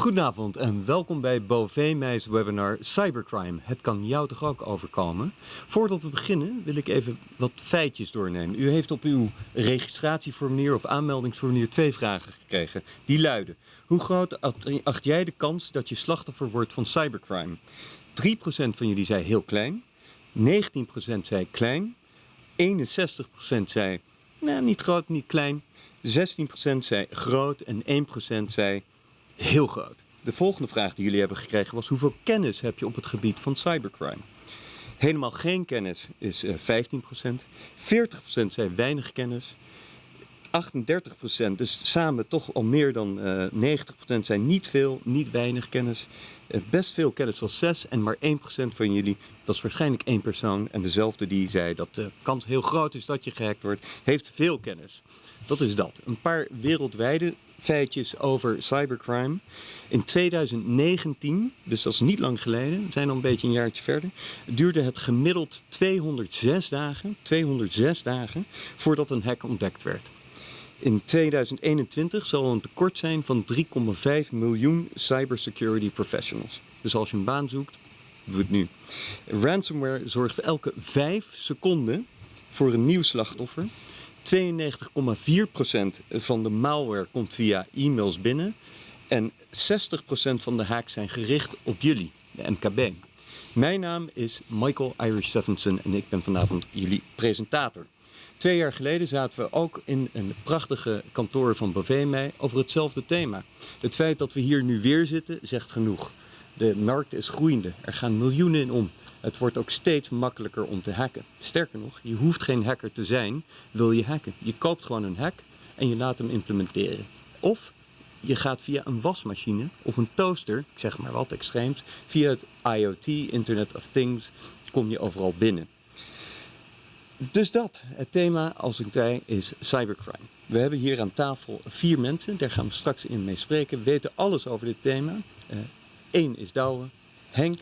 Goedenavond en welkom bij Bovee webinar Cybercrime. Het kan jou toch ook overkomen? Voordat we beginnen wil ik even wat feitjes doornemen. U heeft op uw registratieformulier of aanmeldingsformulier twee vragen gekregen. Die luiden, hoe groot acht jij de kans dat je slachtoffer wordt van cybercrime? 3% van jullie zei heel klein, 19% zei klein, 61% zei nou, niet groot, niet klein, 16% zei groot en 1% zei heel groot. De volgende vraag die jullie hebben gekregen was hoeveel kennis heb je op het gebied van cybercrime? Helemaal geen kennis is 15%, eh, 40% zei weinig kennis, 38%, dus samen toch al meer dan uh, eh, 90% zijn niet veel, niet weinig kennis. Uh, best veel kennis was 6 en maar 1% van jullie, dat is waarschijnlijk één persoon. En dezelfde die zei dat de kans heel groot is dat je gehackt wordt, heeft veel kennis. Dat is dat. Een paar wereldwijde feitjes over cybercrime. In 2019, dus dat is niet lang geleden, we zijn al een beetje een jaartje verder, duurde het gemiddeld 206 dagen, 206 dagen voordat een hack ontdekt werd. In 2021 zal een tekort zijn van 3,5 miljoen cybersecurity professionals. Dus als je een baan zoekt, doe het nu. Ransomware zorgt elke 5 seconden voor een nieuw slachtoffer 92,4% van de malware komt via e-mails binnen. En 60% van de hacks zijn gericht op jullie, de MKB. Mijn naam is Michael Irish Stephenson en ik ben vanavond jullie presentator. Twee jaar geleden zaten we ook in een prachtige kantoor van Bovee over hetzelfde thema. Het feit dat we hier nu weer zitten zegt genoeg. De markt is groeiende, er gaan miljoenen in om. Het wordt ook steeds makkelijker om te hacken. Sterker nog, je hoeft geen hacker te zijn, wil je hacken. Je koopt gewoon een hack en je laat hem implementeren. Of je gaat via een wasmachine of een toaster, ik zeg maar wat extreems, via het IoT, Internet of Things, kom je overal binnen. Dus dat, het thema als ik zei is cybercrime. We hebben hier aan tafel vier mensen, daar gaan we straks in mee spreken, weten alles over dit thema. Eén uh, is Douwe, Henk,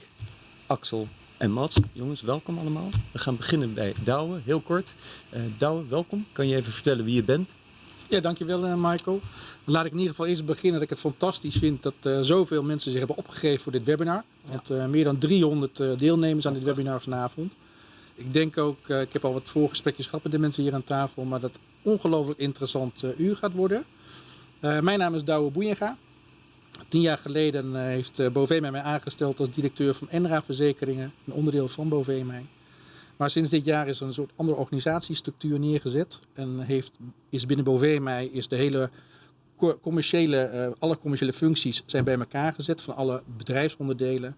Axel en Mats. Jongens, welkom allemaal. We gaan beginnen bij Douwe, heel kort. Uh, Douwe, welkom. Kan je even vertellen wie je bent? Ja, dankjewel uh, Michael. Laat ik in ieder geval eerst beginnen dat ik het fantastisch vind dat uh, zoveel mensen zich hebben opgegeven voor dit webinar. Uh, meer dan 300 deelnemers aan dit webinar vanavond. Ik denk ook, ik heb al wat voorgesprekjes gehad met de mensen hier aan tafel, maar dat ongelooflijk interessant uur gaat worden. mijn naam is Douwe Boeienga. Tien jaar geleden eh, heeft eh, Bovee mij aangesteld als directeur van Enra Verzekeringen, een onderdeel van Bovee mij. Maar sinds dit jaar is er een soort andere organisatiestructuur neergezet en heeft, is binnen Bovee mij is de hele commerciële, alle commerciële functies zijn bij elkaar gezet van alle bedrijfsonderdelen,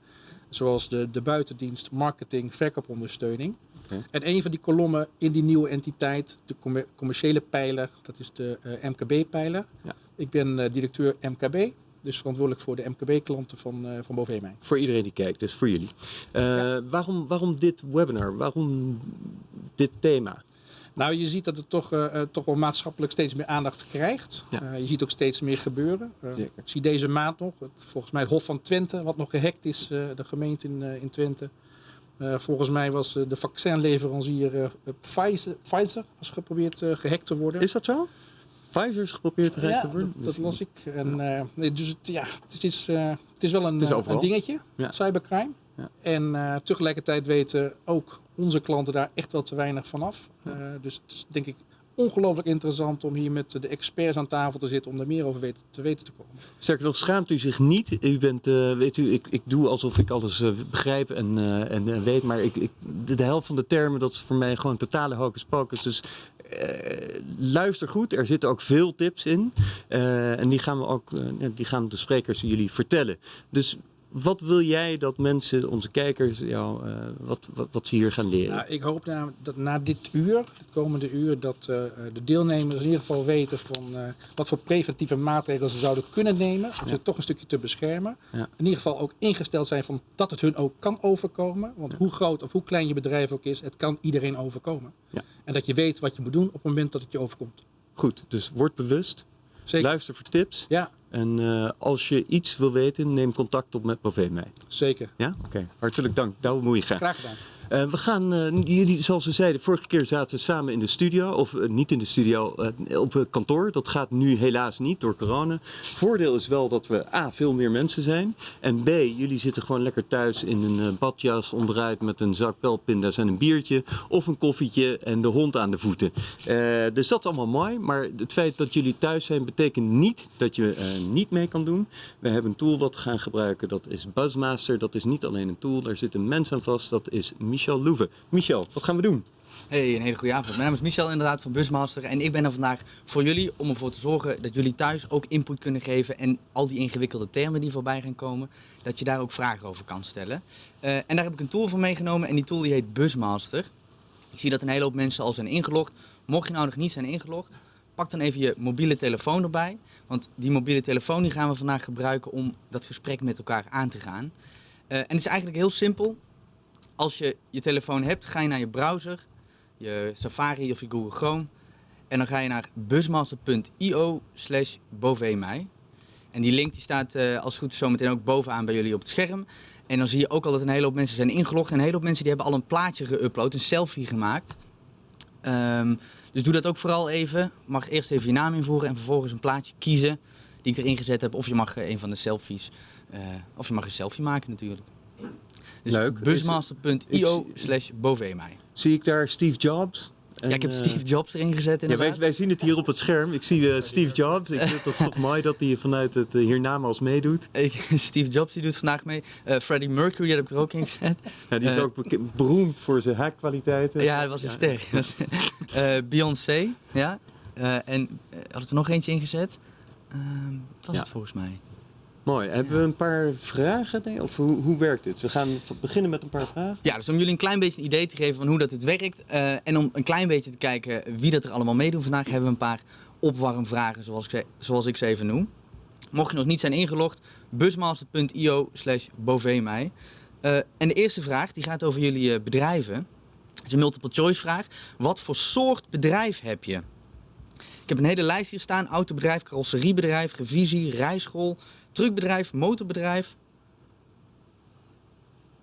zoals de, de buitendienst, marketing, verkoopondersteuning. Okay. En een van die kolommen in die nieuwe entiteit, de commerciële pijler, dat is de uh, MKB-pijler. Ja. Ik ben uh, directeur MKB dus verantwoordelijk voor de MKB-klanten van, uh, van Voor iedereen die kijkt, dus voor jullie. Ja. waarom, waarom dit webinar? Waarom dit thema? Nou, je ziet dat het toch, uh, toch wel maatschappelijk steeds meer aandacht krijgt. Ja. je ziet ook steeds meer gebeuren. ik zie deze maand nog, het, volgens mij het Hof van Twente, wat nog gehackt is, de gemeente in, in Twente. Volgens mij was de vaccinleverancier Pfizer, Pfizer was geprobeerd gehackt te worden. Is dat zo? Pfizer is geprobeerd te ja, worden. Dat, dat las ik. En, dus het, ja, het is, het is wel een, is een dingetje, ja. cybercrime. Ja. En tegelijkertijd weten ook onze klanten daar echt wel te weinig van af. dus het is denk ik ongelooflijk interessant om hier met de experts aan tafel te zitten om daar meer over te weten te komen. Sterker nog, schaamt u zich niet. U bent, uh, weet u, ik, ik doe alsof ik alles uh, begrijp en, uh, en weet, maar ik, ik, de, de, helft van de termen, dat is voor mij gewoon totale hocus pocus. Dus luister goed, er zitten ook veel tips in. en die gaan we ook, die gaan de sprekers jullie vertellen. Dus wat wil jij dat mensen, onze kijkers, jou, uh, wat, wat, wat, ze hier gaan leren? Nou, ik hoop na, dat na dit uur, het komende uur, dat uh, de deelnemers in ieder geval weten van uh, wat voor preventieve maatregelen ze zouden kunnen nemen. Om ja. ze toch een stukje te beschermen. Ja. In ieder geval ook ingesteld zijn van dat het hun ook kan overkomen. Want ja. hoe groot of hoe klein je bedrijf ook is, het kan iedereen overkomen. En dat je weet wat je moet doen op het moment dat het je overkomt. Goed, dus word bewust. Zeker. Luister voor tips. Ja. En uh, als je iets wil weten, neem contact op met Bovee mij. Zeker. Ja? Oké. Okay. Hartelijk dank. Douwe Moeiga. Graag gedaan. Eh, we gaan, eh, jullie, zoals we zeiden, vorige keer zaten we samen in de studio. Of eh, niet in de studio, op het kantoor. Dat gaat nu helaas niet door corona. Voordeel is wel dat we A, veel meer mensen zijn. En B, jullie zitten gewoon lekker thuis in een badjas onderuit met een zak pelpinda's en een biertje. Of een koffietje en de hond aan de voeten. Dus dat is allemaal mooi. Maar het feit dat jullie thuis zijn betekent niet dat je niet mee kan doen. We hebben een tool wat we gaan gebruiken. Dat is Buzzmaster. Dat is niet alleen een tool. Daar zit een mens aan vast. Dat is Michel Louve. Michel, wat gaan we doen? Hey, een hele goede avond. Mijn naam is Michel inderdaad van Busmaster en ik ben er vandaag voor jullie om ervoor te zorgen dat jullie thuis ook input kunnen geven en al die ingewikkelde termen die voorbij gaan komen, dat je daar ook vragen over kan stellen. Eh, en daar heb ik een tool voor meegenomen en die tool die heet Busmaster. Ik zie dat een hele hoop mensen al zijn ingelogd. Mocht je nou nog niet zijn ingelogd, pak dan even je mobiele telefoon erbij, want die mobiele telefoon die gaan we vandaag gebruiken om dat gesprek met elkaar aan te gaan. Eh, en het is eigenlijk heel simpel. Als je je telefoon hebt, ga je naar je browser je Safari of je Google Chrome. En dan ga je naar busmaster.io slash. En die link die staat uh, als het goed is zometeen ook bovenaan bij jullie op het scherm. En dan zie je ook al dat een hele hoop mensen zijn ingelogd. En een hele hoop mensen die hebben al een plaatje geüpload, een selfie gemaakt. Um, dus doe dat ook vooral even. Mag eerst even je naam invoeren en vervolgens een plaatje kiezen die ik erin gezet heb. Of je mag een van de selfies, uh, of je mag een selfie maken natuurlijk. Dus Leuk. busmaster.io slash. Zie ik daar Steve Jobs? En, ja, ik heb Steve Jobs erin gezet ja, wij, wij, zien het hier op het scherm. Ik zie uh, Steve Jobs. Ik, dat is toch mooi dat hij vanuit het uh, hiernamaals meedoet. Steve Jobs die doet vandaag mee. Uh, Freddie Mercury heb ik er ook in gezet. Ja, die is ook beroemd voor zijn hackkwaliteiten. Ja, dat was een sterk. Beyoncé, ja. en had ik er nog eentje in gezet. wat was ja. het volgens mij? Mooi. Hebben we een paar vragen? Of hoe, hoe werkt dit? We gaan beginnen met een paar vragen. Ja, dus om jullie een klein beetje een idee te geven van hoe dat het werkt. Uh, en om een klein beetje te kijken wie dat er allemaal meedoet. Vandaag hebben we een paar opwarmvragen zoals ik, zoals ik ze even noem. Mocht je nog niet zijn ingelogd, busmaster.io slash bovenmij. Uh, en de eerste vraag die gaat over jullie uh, bedrijven. Het is een multiple choice vraag. Wat voor soort bedrijf heb je? Ik heb een hele lijst hier staan. Autobedrijf, carrosseriebedrijf, revisie, rijschool, truckbedrijf, motorbedrijf,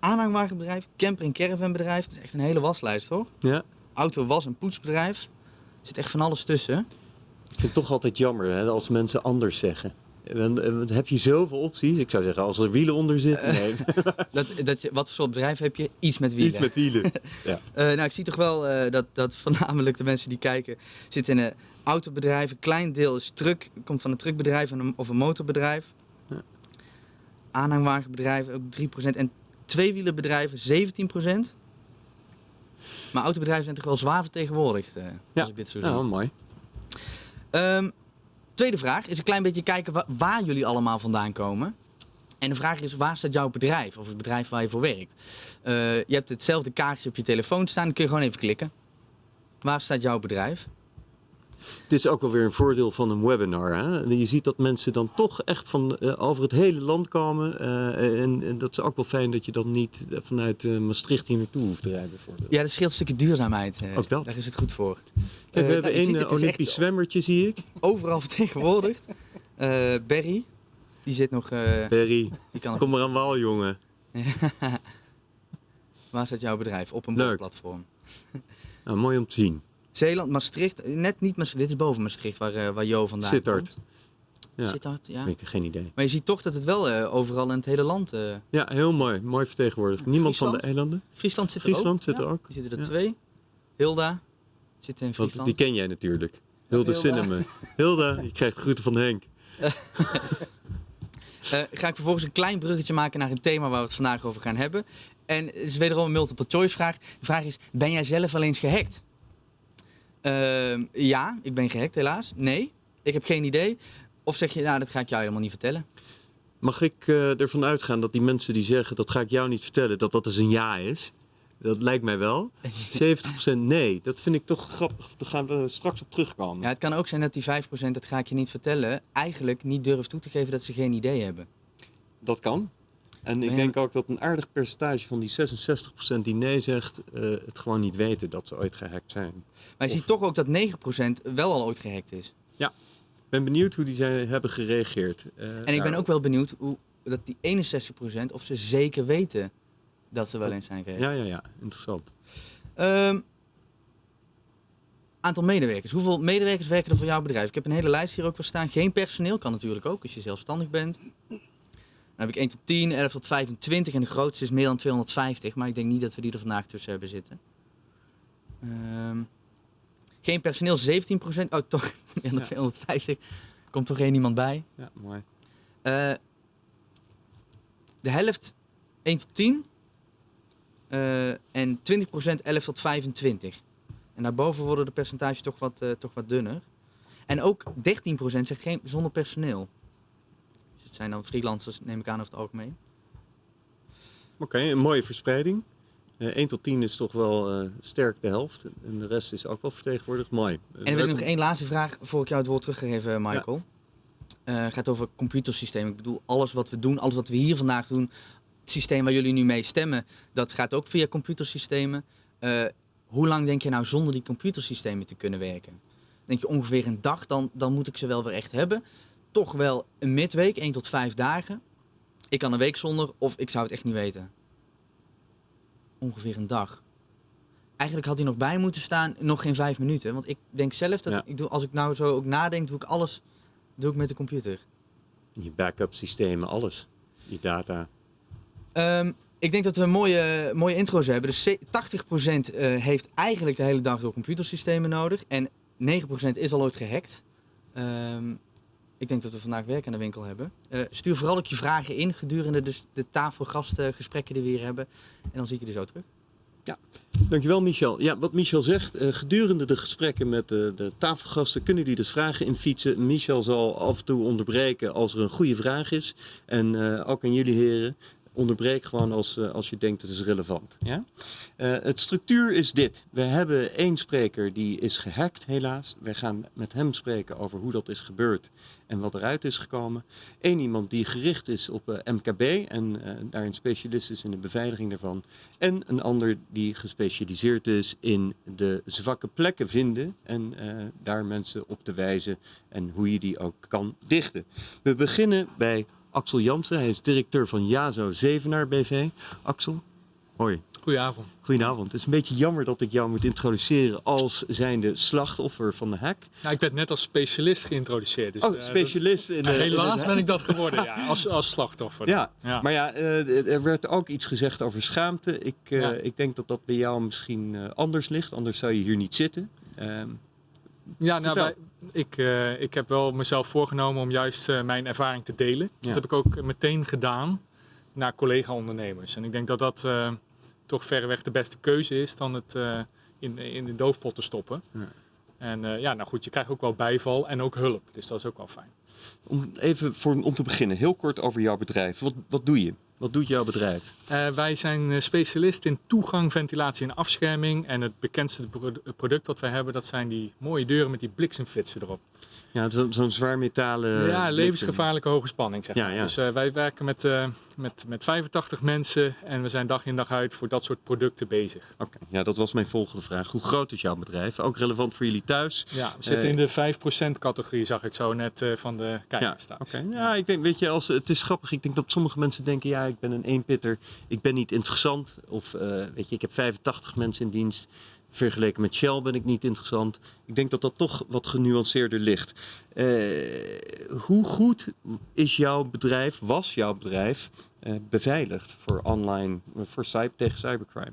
aanhangwagenbedrijf, camper- en caravanbedrijf. Het is echt een hele waslijst hoor. Ja. Auto, was- en poetsbedrijf. Er zit echt van alles tussen. Ik vind het toch altijd jammer hè, als mensen anders zeggen. Dan, dan heb je zoveel opties. Ik zou zeggen, als er wielen onder zitten. Nee. dat, dat je, wat voor soort bedrijf heb je? Iets met wielen. Iets met wielen. Ja. uh, nou, ik zie toch wel uh, dat, dat voornamelijk de mensen die kijken zitten in een autobedrijf. Een klein deel is truck, komt van een truckbedrijf of een motorbedrijf. Aanhangwagenbedrijven ook 3% en tweewielenbedrijven 17%. Maar autobedrijven zijn toch wel zwaar vertegenwoordigd, uh, ja. als ik dit zo zie. Ja, mooi. Um, tweede vraag is een klein beetje kijken waar, waar, jullie allemaal vandaan komen. En de vraag is, waar staat jouw bedrijf? Of het bedrijf waar je voor werkt? Uh, je hebt hetzelfde kaartje op je telefoon staan, dan kun je gewoon even klikken. Waar staat jouw bedrijf? Dit is ook wel weer een voordeel van een webinar. Hè? Je ziet dat mensen dan toch echt van uh, over het hele land komen. Uh, en, en, dat is ook wel fijn dat je dan niet vanuit uh, Maastricht hier naartoe hoeft te rijden. Bijvoorbeeld. Ja, dat scheelt een stukje duurzaamheid. ook dat. Daar is het goed voor. Kijk, we hebben één nou, Olympisch echt... zwemmertje, zie ik. Overal vertegenwoordigd. Berry, die zit nog... Berry, kom maar aan wal, jongen. Waar staat jouw bedrijf? Op een platform. nou, mooi om te zien. Zeeland, Maastricht, net niet Maastricht, dit is boven Maastricht waar, uh, waar Jo vandaan Sittard. komt. Ja. Sittard, ja. Ik heb geen idee. Maar je ziet toch dat het wel uh, overal in het hele land... Uh... Ja, heel mooi. Mooi vertegenwoordigd. Niemand Friesland? van de eilanden? Friesland zit er Friesland ook. zit er ja. ook. Er zitten er twee. Hilda zit in Want Friesland. die ken jij natuurlijk. Hilde Hilda. Cinema. Hilda, je krijgt groeten van Henk. Eh, ga ik vervolgens een klein bruggetje maken naar een thema waar we het vandaag over gaan hebben. En het is wederom een multiple choice vraag. De vraag is, ben jij zelf al eens gehackt? Ehm, ja, ik ben gehackt helaas. Nee, ik heb geen idee. Of zeg je, nou dat ga ik jou helemaal niet vertellen. Mag ik eh, ervan uitgaan dat die mensen die zeggen dat ga ik jou niet vertellen, dat dat dus een ja is? Dat lijkt mij wel. 70% nee. Dat vind ik toch grappig. Daar gaan we straks op terugkomen. Ja, het kan ook zijn dat die 5%, dat ga ik je niet vertellen, eigenlijk niet durft toe te geven dat ze geen idee hebben. Dat kan. En ik ja. denk ook dat een aardig percentage van die 66% die nee zegt, eh, het gewoon niet weten dat ze ooit gehackt zijn. Maar je Of- ziet toch ook dat 9% wel al ooit gehackt is. Ik ben benieuwd hoe die zijn, hebben gereageerd. eh, En ik ben ook wel benieuwd hoe dat die 61% of ze zeker weten Dat ze wel eens zijn geweest. Ja, ja, ja. Interessant. Ehm, aantal medewerkers. Hoeveel medewerkers werken er voor jouw bedrijf? Ik heb een hele lijst hier ook wel staan. Geen personeel, kan natuurlijk ook als je zelfstandig bent. Dan heb ik 1 tot 10, 11 tot 25 en de grootste is meer dan 250. Maar ik denk niet dat we die er vandaag tussen hebben zitten. Ehm, geen personeel, 17%. Oh, toch meer dan Ja. 250. Komt toch geen iemand bij. Ja, mooi. Eh, de helft 1 tot 10. eh, en 20% 11 tot 25. En daarboven worden de percentages toch wat, eh, toch wat dunner. En ook 13% zegt geen zonder personeel. Het zijn dan freelancers, neem ik aan over het algemeen. Oké, een mooie verspreiding. Eh 1 tot 10 is toch wel eh, sterk de helft. En de rest is ook wel vertegenwoordigd. Mooi. En dan wil ik nog één laatste vraag voor ik jou het woord teruggeef, eh, Michael. Eh, gaat over computersystemen. Ik bedoel, alles wat we doen, alles wat we hier vandaag doen, het systeem waar jullie nu mee stemmen, dat gaat ook via computersystemen. Hoe lang denk je nou zonder die computersystemen te kunnen werken? Denk je ongeveer een dag, dan, dan moet ik ze wel weer echt hebben. Toch wel een midweek, 1 tot 5 dagen. Ik kan een week zonder, of ik zou het echt niet weten. Ongeveer een dag. Eigenlijk had hij nog bij moeten staan, nog geen vijf minuten. Want ik denk zelf dat Ja. ik doe, als ik nou zo ook nadenk, doe ik alles doe ik met de computer. Je backup systemen, alles. Je data. Ehm, ik denk dat we een mooie, mooie intro's hebben. Dus ze- 80% eh, heeft eigenlijk de hele dag door computersystemen nodig. En 9% is al ooit gehackt. Ehm, ik denk dat we vandaag werk aan de winkel hebben. Eh, stuur vooral ook je vragen in gedurende dus de tafelgastgesprekken die we hier hebben. En dan zie ik je er zo terug. Dankjewel Michel. Ja, wat Michel zegt, eh, gedurende de gesprekken met de, de tafelgasten kunnen die dus vragen infietsen. Michel zal af en toe onderbreken als er een goede vraag is. En eh, ook aan jullie heren, onderbreek gewoon als, eh, als je denkt het is relevant. Ja? Eh, het structuur is dit. We hebben één spreker die is gehackt helaas. Wij gaan met hem spreken over hoe dat is gebeurd en wat eruit is gekomen. Eén iemand die gericht is op eh, MKB en daarin specialist is in de beveiliging daarvan. En een ander die gespecialiseerd is in de zwakke plekken vinden en daar mensen op te wijzen en hoe je die ook kan dichten. We beginnen bij Axel Jansen. Hij is directeur van JAZO Zevenaar BV. Axel, hoi. Goedenavond. Goedenavond. Het is een beetje jammer dat ik jou moet introduceren als zijnde slachtoffer van de hack. Ik werd net als specialist geïntroduceerd. Dus, Oh, eh, specialist in de... helaas ben ik dat geworden, ja, als, als slachtoffer. Ja, Ja. maar ja, eh, er werd ook iets gezegd over schaamte. Ik, eh, Ja. ik denk dat dat bij jou misschien anders ligt, anders zou je hier niet zitten. Ehm, Ja, nou. Ik, eh, ik heb wel mezelf voorgenomen om juist eh, mijn ervaring te delen. Ja. Dat heb ik ook meteen gedaan naar collega-ondernemers. En ik denk dat dat eh, toch verreweg de beste keuze is dan het in, in de doofpot te stoppen. Ja. En ja, nou goed, je krijgt ook wel bijval en ook hulp. Dus dat is ook wel fijn. om, even voor, om te beginnen, heel kort over jouw bedrijf. Wat, wat doe je? Wat doet jouw bedrijf? Eh, wij zijn eh, specialist in toegang, ventilatie en afscherming. En het bekendste pro- product dat wij hebben, dat zijn die mooie deuren met die bliksemflitsen erop. Ja, zo- zo'n zwaar metalen... ja, levensgevaarlijke hoge spanning zeg Ja, maar. ja. Dus eh, wij werken met, eh, met, met 85 mensen en we zijn dag in dag uit voor dat soort producten bezig. Oké, ja, dat was mijn volgende vraag. Hoe groot is jouw bedrijf? Ook relevant voor jullie thuis? Ja, we zitten Eh, in de 5% categorie, zag ik zo net van de Ja, kijkers thuis. oké. Ja, ik denk, weet je, als, het is grappig. Ik denk dat sommige mensen denken, ja, ik ben een eenpitter. Ik ben niet interessant. Of, weet je, ik heb 85 mensen in dienst. Vergeleken met Shell ben ik niet interessant. Ik denk dat dat toch wat genuanceerder ligt. Eh, hoe goed is jouw bedrijf, was jouw bedrijf, eh, beveiligd voor online, voor cyber, tegen cybercrime?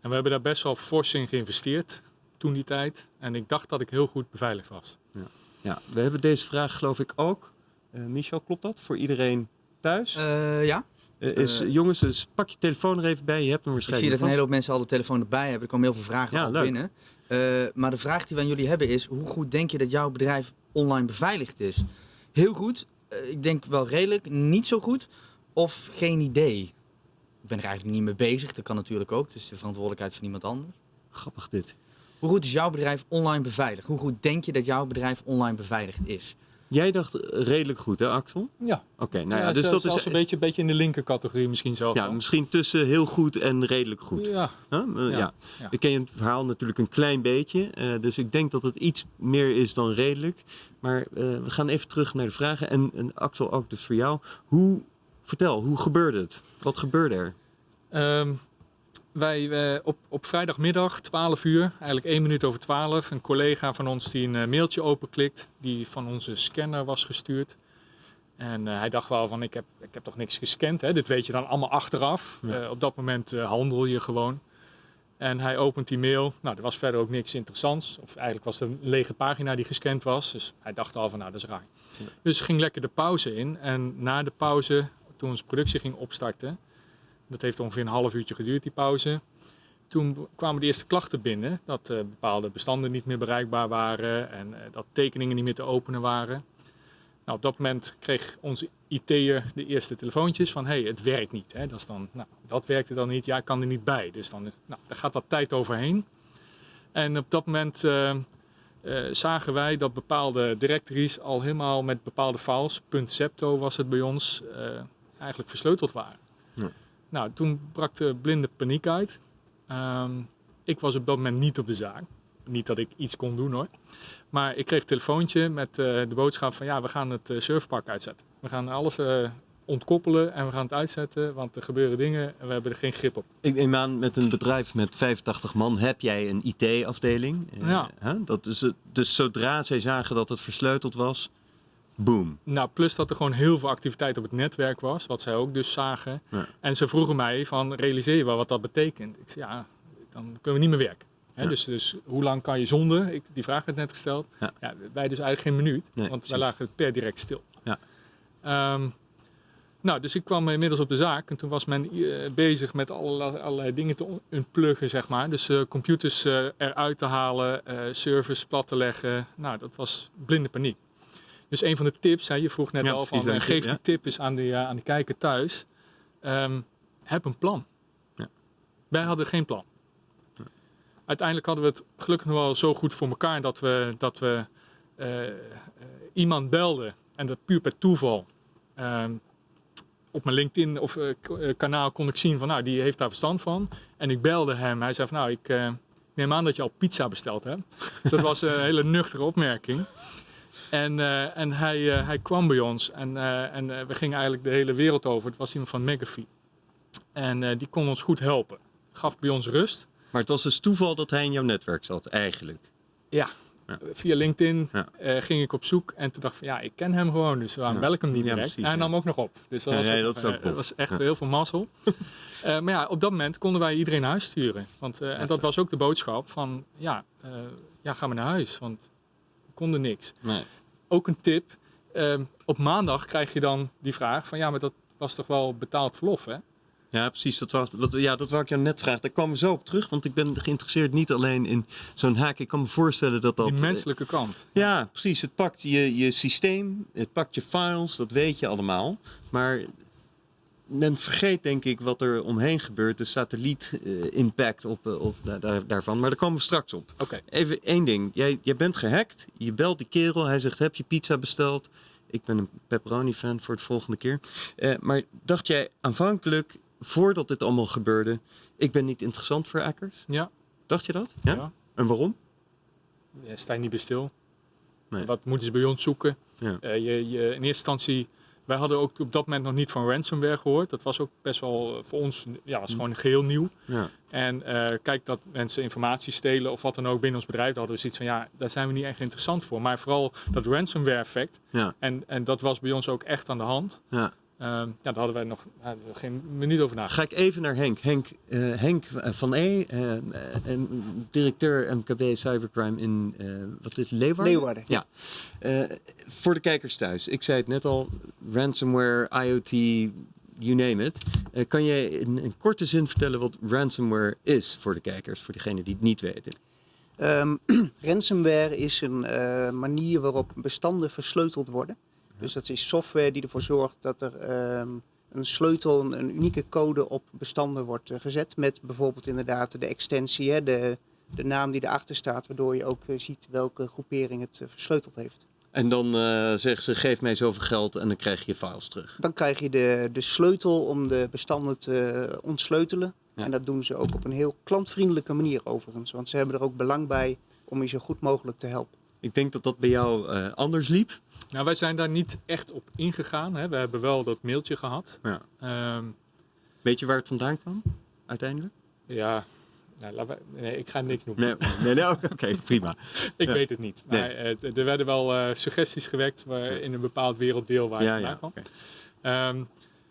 En we hebben daar best wel fors in geïnvesteerd toen die tijd. En ik dacht dat ik heel goed beveiligd was. Ja, we hebben deze vraag geloof ik ook. Eh, Michel, klopt dat? Voor iedereen thuis? Eh, ja, is, eh, jongens, dus pak je telefoon er even bij. Je hebt hem ik zie waarschijnlijk dat een hele hoop mensen al de telefoon erbij hebben. Er komen heel veel vragen Ja, al leuk. binnen. Eh, maar de vraag die we aan jullie hebben is, hoe goed denk je dat jouw bedrijf online beveiligd is? Heel goed, eh, ik denk wel redelijk, niet zo goed of geen idee? Ik ben er eigenlijk niet mee bezig, dat kan natuurlijk ook. Het is de verantwoordelijkheid van iemand anders. Grappig dit. Hoe goed is jouw bedrijf online beveiligd? Hoe goed denk je dat jouw bedrijf online beveiligd is? Jij dacht redelijk goed, hè, Axel? Ja, Oké, nou ja, dus zelfs- dat is. een beetje, beetje in de linker categorie misschien zelf. Ja, misschien tussen heel goed en redelijk goed. Ja, Huh? Eh, ja. Ja, ja. Ik ken het verhaal natuurlijk een klein beetje. eh, dus ik denk dat het iets meer is dan redelijk. Maar eh, we gaan even terug naar de vragen. En, en Axel, ook dus voor jou. Hoe, vertel, hoe gebeurde het? Wat gebeurde er? Ehm, wij eh, op, op vrijdagmiddag, 12 uur, eigenlijk 1 minuut over 12, een collega van ons die een eh, mailtje openklikt, die van onze scanner was gestuurd. En eh, hij dacht wel van, ik heb, ik heb toch niks gescand, hè? dit weet je dan allemaal achteraf. Ja. Op dat moment handel je gewoon. En hij opent die mail, nou er was verder ook niks interessants. Of eigenlijk was het een lege pagina die gescand was, dus hij dacht al van, nou dat is raar. Ja. Dus ging lekker de pauze in en na de pauze, toen onze productie ging opstarten, dat heeft ongeveer een half uurtje geduurd, die pauze. Toen kwamen de eerste klachten binnen dat eh, bepaalde bestanden niet meer bereikbaar waren en eh, dat tekeningen niet meer te openen waren. Nou, op dat moment kreeg onze IT'er de eerste telefoontjes van hey, het werkt niet. Hè. Dat is dan, nou, wat werkte dan niet? Ja, ik kan er niet bij. Dus dan, nou, daar gaat wat tijd overheen. En op dat moment eh, zagen wij dat bepaalde directories al helemaal met bepaalde files, .septo was het bij ons, eigenlijk versleuteld waren. Ja. Nou, toen brak de blinde paniek uit. Ehm, ik was op dat moment niet op de zaak. Niet dat ik iets kon doen hoor. Maar ik kreeg een telefoontje met eh, de boodschap van ja, we gaan het eh, surfpark uitzetten. We gaan alles eh, ontkoppelen en we gaan het uitzetten, want er gebeuren dingen en we hebben er geen grip op. Ik neem aan, met een bedrijf met 85 man heb jij een IT-afdeling. Ja. Dat is het. Dus zodra zij zagen dat het versleuteld was, boom. Nou, plus dat er gewoon heel veel activiteit op het netwerk was, wat zij ook dus zagen. Ja. En ze vroegen mij van, realiseer je wel wat dat betekent? Ik zei, ja, dan kunnen we niet meer werken. Hè, Ja. dus, dus hoe lang kan je zonder? Ik, die vraag werd net gesteld. Ja. wij dus eigenlijk geen minuut, Nee, want wij lagen per direct stil. Ja. Ehm, nou, dus ik kwam inmiddels op de zaak en toen was men eh, bezig met allerlei, allerlei dingen te unpluggen, zeg maar. Dus eh, computers eh, eruit te halen, eh, servers plat te leggen. Nou, dat was blinde paniek. Dus een van de tips, hè, je vroeg net Ja, al van, eh, geef ja. die tip eens aan de, aan de kijker thuis. Ehm, heb een plan. Ja. Wij hadden geen plan. Uiteindelijk hadden we het gelukkig nog wel zo goed voor elkaar dat we, dat we eh, eh, iemand belden. En dat puur per toeval. Ehm, op mijn LinkedIn of eh, eh, kanaal kon ik zien van nou, die heeft daar verstand van. En ik belde hem. Hij zei van nou, ik eh, neem aan dat je al pizza besteld hebt. Dus dat was een hele nuchtere opmerking. En, eh, en hij, eh, hij kwam bij ons en, eh, en we gingen eigenlijk de hele wereld over. Het was iemand van McAfee. En die kon ons goed helpen. Gaf bij ons rust. Maar het was dus toeval dat hij in jouw netwerk zat, eigenlijk. Ja, Ja. via LinkedIn Ja. ging ik op zoek en toen dacht ik van ja, ik ken hem gewoon, dus waarom Ja. bel ik hem niet direct? precies, hij nam ook nog op, dus dat, was, ook dat was echt heel veel mazzel. Maar ja, op dat moment konden wij iedereen naar huis sturen. Want, en dat was ook de boodschap van ja, ja, ga maar naar huis, want we konden niks. Nee. Ook een tip, eh, op maandag krijg je dan die vraag van ja, maar dat was toch wel betaald verlof hè? Ja, precies. Dat, was, dat, ja, dat wou ik jou net vragen. Daar komen we zo op terug, want ik ben geïnteresseerd niet alleen in zo'n haak. Ik kan me voorstellen dat dat... Die eh, menselijke kant. Ja, precies. Het pakt je, je systeem, het pakt je files, dat weet je allemaal. Maar men vergeet denk ik wat er omheen gebeurt, de satelliet-impact op, eh, op da- daar- daarvan. Maar daar komen we straks op. Oké. Even één ding. Jij, jij bent gehackt, je belt die kerel, hij zegt heb je pizza besteld? Ik ben een pepperoni-fan voor het volgende keer. Eh, maar dacht jij aanvankelijk, voordat dit allemaal gebeurde, ik ben niet interessant voor hackers? Ja. Dacht je dat? Ja? Ja. En waarom? Ja, sta je niet bij stil. Nee. Wat moeten ze bij ons zoeken? Ja. Eh, je, je, in eerste instantie, wij hadden ook op dat moment nog niet van ransomware gehoord. Dat was ook best wel eh, voor ons, ja, was gewoon geheel nieuw. Ja. En eh, kijk dat mensen informatie stelen of wat dan ook binnen ons bedrijf, hadden we zoiets van ja, daar zijn we niet echt interessant voor. Maar vooral dat ransomware effect. Ja. En, en dat was bij ons ook echt aan de hand. Ja. Ehm, ja, daar hadden wij nog hadden we geen minuut over nagedacht. Ga ik even naar Henk. Henk, eh, Henk van E, eh, eh, en directeur MKB Cybercrime in, eh, wat is Leeuwarden? Leeuwarden. Ja. Eh, voor de kijkers thuis, ik zei het net al, ransomware, IoT, you name it. Eh, kan jij in een korte zin vertellen wat ransomware is voor de kijkers, voor degenen die het niet weten? Ehm, ransomware is een eh, manier waarop bestanden versleuteld worden. Dus dat is software die ervoor zorgt dat er ehm, een sleutel, een, een unieke code op bestanden wordt eh, gezet. Met bijvoorbeeld inderdaad de extensie, hè, de, de naam die erachter staat, waardoor je ook eh, ziet welke groepering het eh, versleuteld heeft. En dan zeggen ze, geef mij zoveel geld en dan krijg je je files terug. Dan krijg je de, de sleutel om de bestanden te ontsleutelen. Ja. En dat doen ze ook op een heel klantvriendelijke manier overigens. Want ze hebben er ook belang bij om je zo goed mogelijk te helpen. Ik denk dat dat bij jou eh, anders liep. Nou, wij zijn daar niet echt op ingegaan. Hè. We hebben wel dat mailtje gehad. Ja. Ehm, Weet je waar het vandaan kwam? uiteindelijk? Ja, nou, nee, ik ga niks noemen. Nee, nee, nee, oké, prima. Ik Ja. weet het niet. Maar, eh, er werden wel eh, suggesties gewekt waar- in een bepaald werelddeel waar Ja, vandaan kwam. Ehm,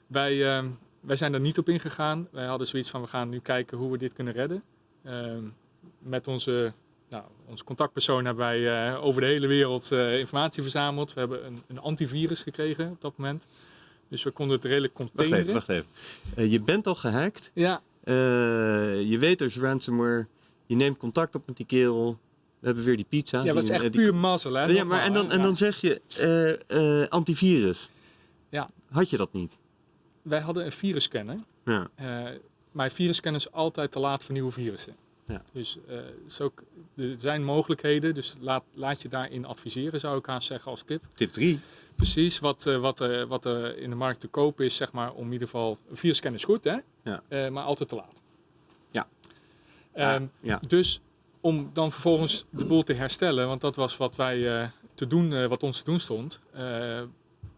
wij, ehm, wij zijn er niet op ingegaan. Wij hadden zoiets van, we gaan nu kijken hoe we dit kunnen redden. Met onze, nou, onze contactpersoon hebben wij eh, over de hele wereld eh, informatie verzameld. We hebben een, een antivirus gekregen op dat moment. Dus we konden het redelijk Wacht containeren. even, wacht even. Eh, je bent al gehackt. Ja, je weet er is ransomware. Je neemt contact op met die kerel. We hebben weer die pizza. ja, die- dat is echt die- puur mazzel. Hè? Ja, maar en dan, en dan zeg je antivirus. Ja. Had je dat niet? Wij hadden een virusscanner. Ja. Maar virusscanner is altijd te laat voor nieuwe virussen. Ja. Dus eh, is ook, er zijn mogelijkheden, dus laat, laat je daarin adviseren, zou ik haast zeggen als tip. Tip 3. Precies wat, eh, wat, er, wat er in de markt te koop is, zeg maar, om in ieder geval... Een virusscanner is goed, hè? Ja. Eh, maar altijd te laat. Ja. Ehm, ja. Dus om dan vervolgens de boel te herstellen, want dat was wat wij eh, te doen, eh, wat ons te doen stond. Eh,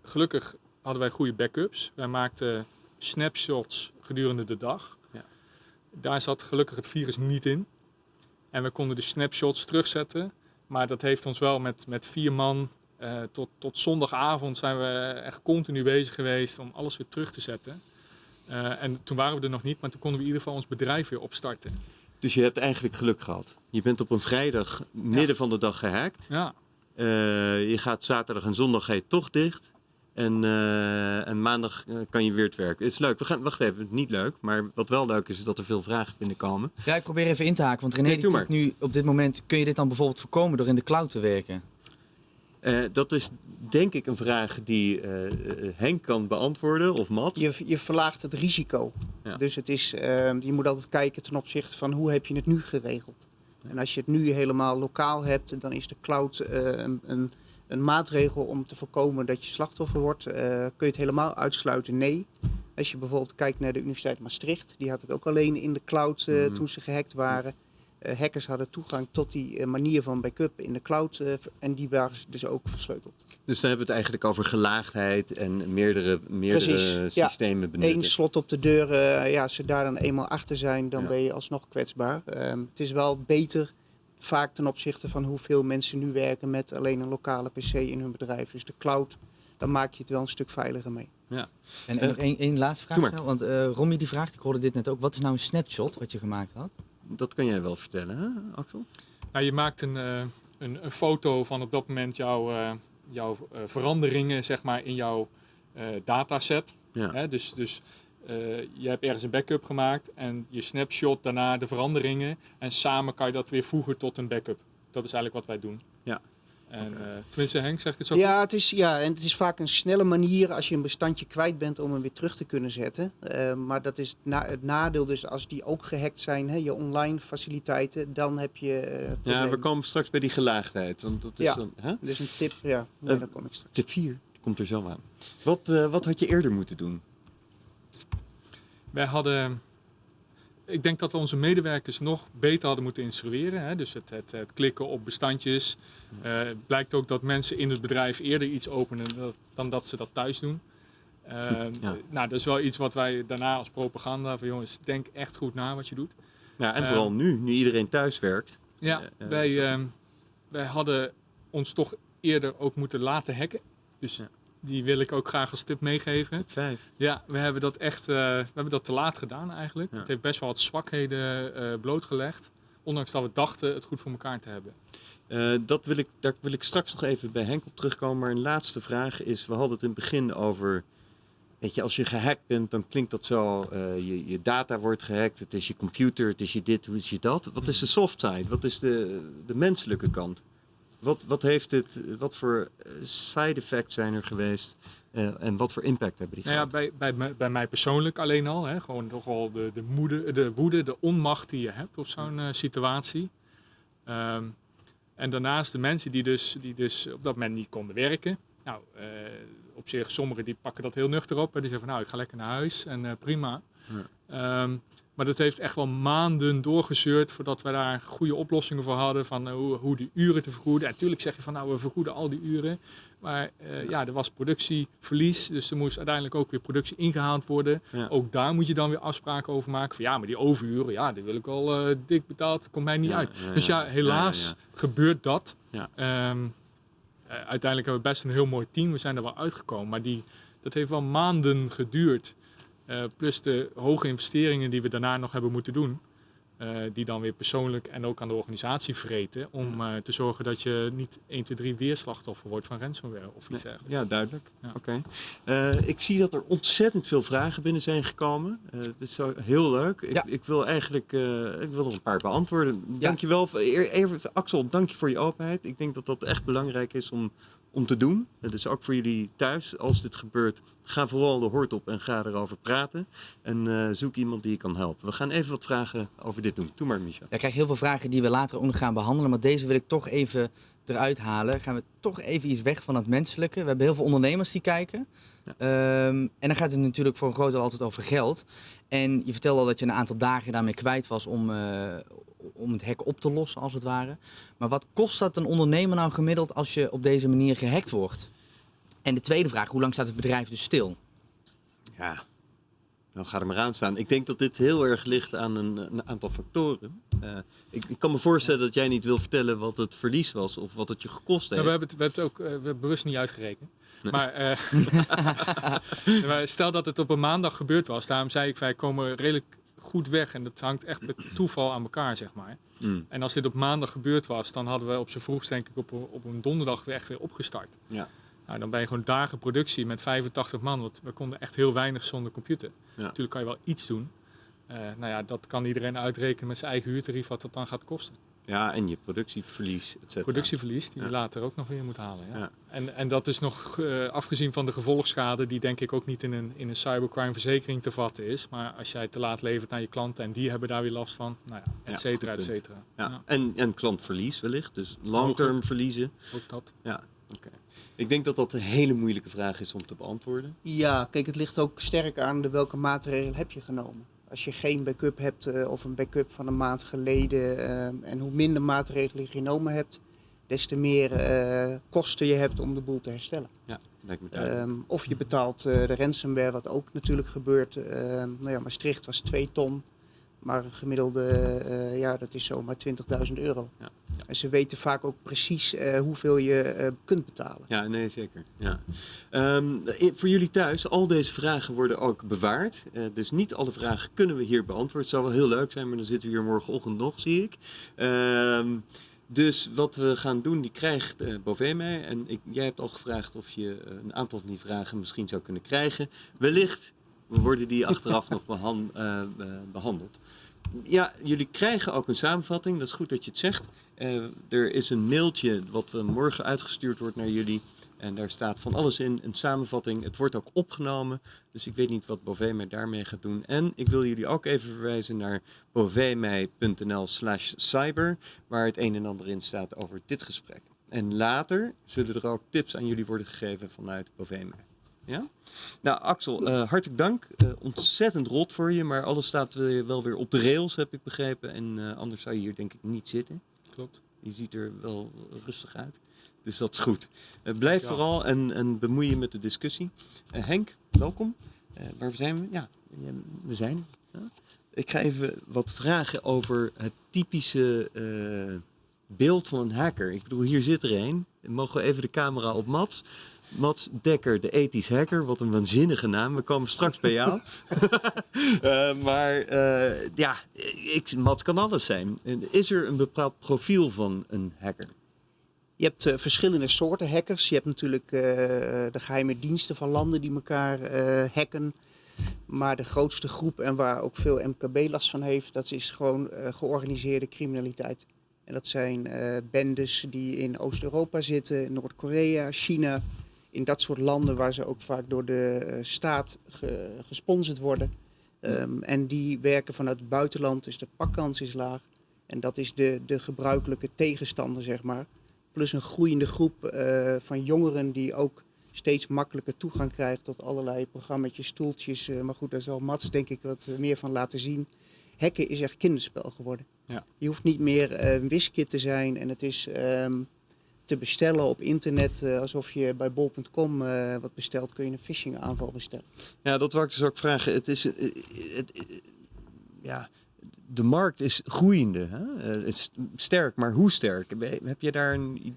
gelukkig hadden wij goede backups. Wij maakten snapshots gedurende de dag. Daar zat gelukkig het virus niet in. En we konden de snapshots terugzetten. Maar dat heeft ons wel met, met vier man eh, tot, tot zondagavond zijn we echt continu bezig geweest om alles weer terug te zetten. Eh, en toen waren we er nog niet, maar toen konden we in ieder geval ons bedrijf weer opstarten. Dus je hebt eigenlijk geluk gehad. Je bent op een vrijdag midden van de dag gehackt. Ja, Eh, je gaat zaterdag en zondag ga je toch dicht. En, eh, en maandag eh, kan je weer het werk. Het is leuk. We gaan, wacht even, niet leuk. Maar wat wel leuk is, is dat er veel vragen binnenkomen. Ja, ik probeer even in te haken, want René Nee, tipt nu op dit moment, kun je dit dan bijvoorbeeld voorkomen door in de cloud te werken? Eh, dat is denk ik een vraag die Henk kan beantwoorden of Matt. Je, je verlaagt het risico. Ja. Dus het is, ehm, je moet altijd kijken ten opzichte van hoe heb je het nu geregeld. En als je het nu helemaal lokaal hebt, dan is de cloud een, een, een maatregel om te voorkomen dat je slachtoffer wordt. Eh, kun je het helemaal uitsluiten? Nee. Als je bijvoorbeeld kijkt naar de Universiteit Maastricht, die had het ook alleen in de cloud eh, Mhm. toen ze gehackt waren. Eh, hackers hadden toegang tot die manier van backup in de cloud en die waren dus ook versleuteld. Dus dan hebben we het eigenlijk over gelaagdheid en meerdere, meerdere Precies, ja. systemen benutten. Eén slot op de deur, ja, als ze daar dan eenmaal achter zijn, dan Ja. ben je alsnog kwetsbaar. Ehm, het is wel beter, vaak ten opzichte van hoeveel mensen nu werken met alleen een lokale PC in hun bedrijf. Dus de cloud, dan maak je het wel een stuk veiliger mee. En, en Eh, nog één, één laatste vraag snel, want eh Romy die vraagt, ik hoorde dit net ook, wat is nou een snapshot wat je gemaakt had? Dat kan jij wel vertellen, hè, Axel? nou, je maakt een, eh, een, een foto van op dat moment jouw, eh, jouw eh, veranderingen zeg maar, in jouw eh, dataset. Ja. Hè? Dus, dus eh, je hebt ergens een backup gemaakt en je snapshot daarna de veranderingen. En samen kan je dat weer voegen tot een backup. Dat is eigenlijk wat wij doen. Ja. En, eh, tenminste, Henk, zeg ik het zo Ja, het is, ja, en het is vaak een snelle manier als je een bestandje kwijt bent om hem weer terug te kunnen zetten. Eh, maar dat is na, het nadeel dus als die ook gehackt zijn, hè, je online faciliteiten, dan heb je Ja, we komen straks bij die gelaagdheid. Want dat is Ja. dan, hè? Dus een tip, ja, nee, daar kom ik straks. Tip 4 komt er zo aan. Wat, eh, wat had je eerder moeten doen? Wij hadden, ik denk dat we onze medewerkers nog beter hadden moeten instrueren. Hè? Dus het, het, het klikken op bestandjes. Eh, het blijkt ook dat mensen in het bedrijf eerder iets openen dan, dan dat ze dat thuis doen. Eh, Ja. Nou, dat is wel iets wat wij daarna als propaganda van jongens, denk echt goed na wat je doet. Ja, en Eh, vooral nu, nu iedereen thuis werkt. Ja, Eh, eh, wij, ehm, wij hadden ons toch eerder ook moeten laten hacken. Dus Ja. Die wil ik ook graag als tip meegeven. Tip 5. Ja, we hebben dat echt eh, we hebben dat te laat gedaan eigenlijk. Ja. Het heeft best wel wat zwakheden eh, blootgelegd. Ondanks dat we dachten het goed voor elkaar te hebben. Eh, dat wil ik, daar wil ik straks nog even bij Henk op terugkomen. Maar een laatste vraag is, we hadden het in het begin over... Weet je, als je gehackt bent, dan klinkt dat zo... je, je data wordt gehackt, het is je computer, het is je dit, hoe is je dat. Wat is de soft side? Wat is de, de menselijke kant? Wat, wat, heeft het, wat voor eh, side effects zijn er geweest? eh, en wat voor impact hebben die Nou ja, bij, bij, bij mij persoonlijk alleen al. Hè, gewoon toch wel de, de, moede, de woede, de onmacht die je hebt op zo'n eh, situatie. Ehm, en daarnaast de mensen die dus, die dus op dat moment niet konden werken. Nou, op zich, sommigen die pakken dat heel nuchter op. En die zeggen van nou, ik ga lekker naar huis en prima. Ehm, Maar dat heeft echt wel maanden doorgezeurd voordat we daar goede oplossingen voor hadden. Van eh, hoe, hoe die uren te vergoeden. En natuurlijk zeg je van nou we vergoeden al die uren. Maar eh, ja, er was productieverlies. Dus er moest uiteindelijk ook weer productie ingehaald worden. Ja. Ook daar moet je dan weer afspraken over maken. Van ja, maar die overuren, ja, die wil ik al eh, dik betaald. Komt mij niet Ja, uit. ja, dus ja, helaas gebeurt dat. Ehm, eh, uiteindelijk hebben we best een heel mooi team. We zijn er wel uitgekomen. Maar die, dat heeft wel maanden geduurd. Eh, plus de hoge investeringen die we daarna nog hebben moeten doen. eh, die dan weer persoonlijk en ook aan de organisatie vreten. Om eh, te zorgen dat je niet 1, 2, 3 weer slachtoffer wordt van ransomware of iets dergelijks. Ja, duidelijk. Ja. Oké. Eh, ik zie dat er ontzettend veel vragen binnen zijn gekomen. Eh dat is zo heel leuk. Ik, Ja. ik wil eigenlijk eh, ik wil er een paar beantwoorden. Dankjewel. Eer- Even, Axel, dank je voor je openheid. Ik denk dat dat echt belangrijk is om, om te doen. Dus ook voor jullie thuis, als dit gebeurt, ga vooral de hoort op en ga erover praten. En eh, zoek iemand die je kan helpen. We gaan even wat vragen over dit doen. Doe maar, Micha. Ja, ik krijg heel veel vragen die we later ook gaan behandelen. Maar deze wil ik toch even eruit halen. Gaan we toch even iets weg van het menselijke. We hebben heel veel ondernemers die kijken. Ehm, en dan gaat het natuurlijk voor een groot deel altijd over geld. En je vertelde al dat je een aantal dagen daarmee kwijt was om, eh, om het hek op te lossen, als het ware. Maar wat kost dat een ondernemer nou gemiddeld als je op deze manier gehackt wordt? En de tweede vraag, hoe lang staat het bedrijf dus stil? Ja, nou ga er maar aan staan. Ik denk dat dit heel erg ligt aan een, een aantal factoren. Eh, ik, ik kan me voorstellen dat jij niet wil vertellen wat het verlies was of wat het je gekost Ja, heeft. we hebben het, we hebben het ook eh, we hebben bewust niet uitgerekend. Maar, eh, maar stel dat het op een maandag gebeurd was. Daarom zei ik, wij komen redelijk goed weg. En dat hangt echt met toeval aan elkaar, zeg maar. Mm, En als dit op maandag gebeurd was, dan hadden we op z'n vroegst denk ik op, een- op een donderdag weer echt weer opgestart. Ja. Nou, dan ben je gewoon dagen productie met 85 man. Want we konden echt heel weinig zonder computer. Ja. Natuurlijk kan je wel iets doen. Eh, nou ja, dat kan iedereen uitrekenen met zijn eigen huurtarief wat dat dan gaat kosten. Ja, en je productieverlies, et cetera. Productieverlies die Ja. je later ook nog weer moet halen. Ja. Ja. En, en dat is nog eh, afgezien van de gevolgschade, die denk ik ook niet in een, in een cybercrime verzekering te vatten is. Maar als jij te laat levert aan je klanten en die hebben daar weer last van, nou ja, et cetera, et cetera. Ja. Ja, En, en klantverlies wellicht, dus long-term verliezen. ook dat. Ja, oké. Ik denk dat dat een hele moeilijke vraag is om te beantwoorden. Ja, kijk, het ligt ook sterk aan de welke maatregel heb je genomen. Als je geen backup hebt eh, of een backup van een maand geleden eh, en hoe minder maatregelen je genomen hebt, des te meer eh, kosten je hebt om de boel te herstellen. Ja, lijkt me duidelijk. Ehm, of je betaalt eh, de ransomware, wat ook natuurlijk gebeurt. Ehm, nou ja, Maastricht was 2 ton, maar een gemiddelde, ja, dat is zomaar 20.000 euro. Ja. Ze weten vaak ook precies eh, hoeveel je eh, kunt betalen. Ja, nee, zeker. Ja. Ehm, voor jullie thuis, al deze vragen worden ook bewaard. Eh, dus niet alle vragen kunnen we hier beantwoorden. Het zou wel heel leuk zijn, maar dan zitten we hier morgenochtend nog, zie ik. Ehm, dus wat we gaan doen, die krijgt Bové mij. En ik, jij hebt al gevraagd of je een aantal van die vragen misschien zou kunnen krijgen. Wellicht worden die achteraf nog behan- eh, eh, behandeld. Ja, jullie krijgen ook een samenvatting. Dat is goed dat je het zegt. Eh, er is een mailtje wat morgen uitgestuurd wordt naar jullie. En daar staat van alles in, een samenvatting. Het wordt ook opgenomen. Dus ik weet niet wat Bové mij daarmee gaat doen. En ik wil jullie ook even verwijzen naar bovemei.nl slash cyber. Waar het een en ander in staat over dit gesprek. En later zullen er ook tips aan jullie worden gegeven vanuit Bovemei. Ja? Nou, Axel, eh, hartelijk dank. Eh, ontzettend rot voor je, maar alles staat weer- wel weer op de rails, heb ik begrepen. En anders zou je hier denk ik niet zitten. Klopt. Je ziet er wel rustig uit. Dus dat is goed. Eh, blijf Ja. vooral en, en bemoei je met de discussie. Eh, Henk, welkom. Eh, waar zijn we? Ja, we zijn. Ja. Ik ga even wat vragen over het typische beeld van een hacker. Ik bedoel, hier zit er een. Mogen we even de camera op Mats? Mats Dekker, de ethisch hacker. Wat een waanzinnige naam. We komen straks bij jou. Eh, maar eh, ja, ik, Mats kan alles zijn. Is er een bepaald profiel van een hacker? Je hebt eh, verschillende soorten hackers. Je hebt natuurlijk eh, de geheime diensten van landen die elkaar eh, hacken. Maar de grootste groep en waar ook veel MKB last van heeft, dat is gewoon eh, georganiseerde criminaliteit. En dat zijn eh, bendes die in Oost-Europa zitten, Noord-Korea, China. In dat soort landen waar ze ook vaak door de eh, staat ge- gesponsord worden. Ehm, en die werken vanuit het buitenland, dus de pakkans is laag. En dat is de, de gebruikelijke tegenstander, zeg maar. Plus een groeiende groep eh, van jongeren die ook steeds makkelijker toegang krijgt tot allerlei programma's, toeltjes. eh, maar goed, daar zal Mats denk ik wat meer van laten zien. hacken is echt kinderspel geworden. Ja. Je hoeft niet meer een wiskit te zijn en het is ehm, te bestellen op internet. eh, alsof je bij bol.com eh, wat bestelt, kun je een phishing aanval bestellen. Ja, dat wou ik dus ook vragen. Het is, eh, het, ja, de markt is groeiende. Hè? Het is sterk, maar hoe sterk? Heb je daar een...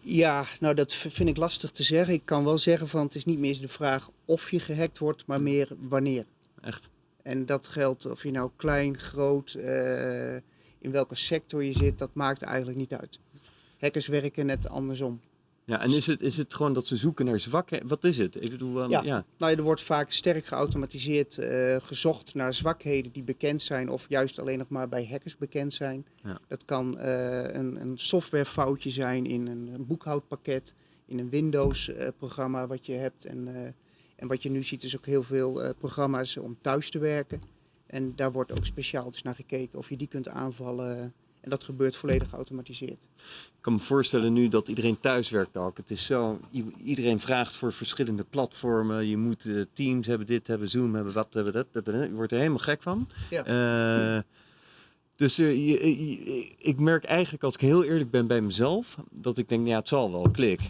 Ja, nou dat vind ik lastig te zeggen. Ik kan wel zeggen van het is niet meer de vraag of je gehackt wordt, maar meer wanneer. Echt? En dat geldt of je nou klein, groot, in welke sector je zit, dat maakt eigenlijk niet uit. Hackers werken net andersom. Ja, en is het, is het gewoon dat ze zoeken naar zwakken? Wat is het? Ik bedoel, Ja. ja. Nou, ja, er wordt vaak sterk geautomatiseerd eh, gezocht naar zwakheden die bekend zijn of juist alleen nog maar bij hackers bekend zijn. Ja. Dat kan eh, een, een softwarefoutje zijn in een, een boekhoudpakket, in een Windows-programma wat je hebt. En, eh, en wat je nu ziet is ook heel veel eh, programma's om thuis te werken. En daar wordt ook speciaal dus naar gekeken of je die kunt aanvallen. En dat gebeurt volledig geautomatiseerd. Ik kan me voorstellen nu dat iedereen thuis werkt ook. Het is zo, iedereen vraagt voor verschillende platformen. Je moet eh, Teams hebben, dit hebben, Zoom hebben, wat hebben, dat. dat, dat. Je wordt er helemaal gek van. Ja. Eh, dus eh, je- je- ik merk eigenlijk, als ik heel eerlijk ben bij mezelf, dat ik denk, ja, het zal wel, klik.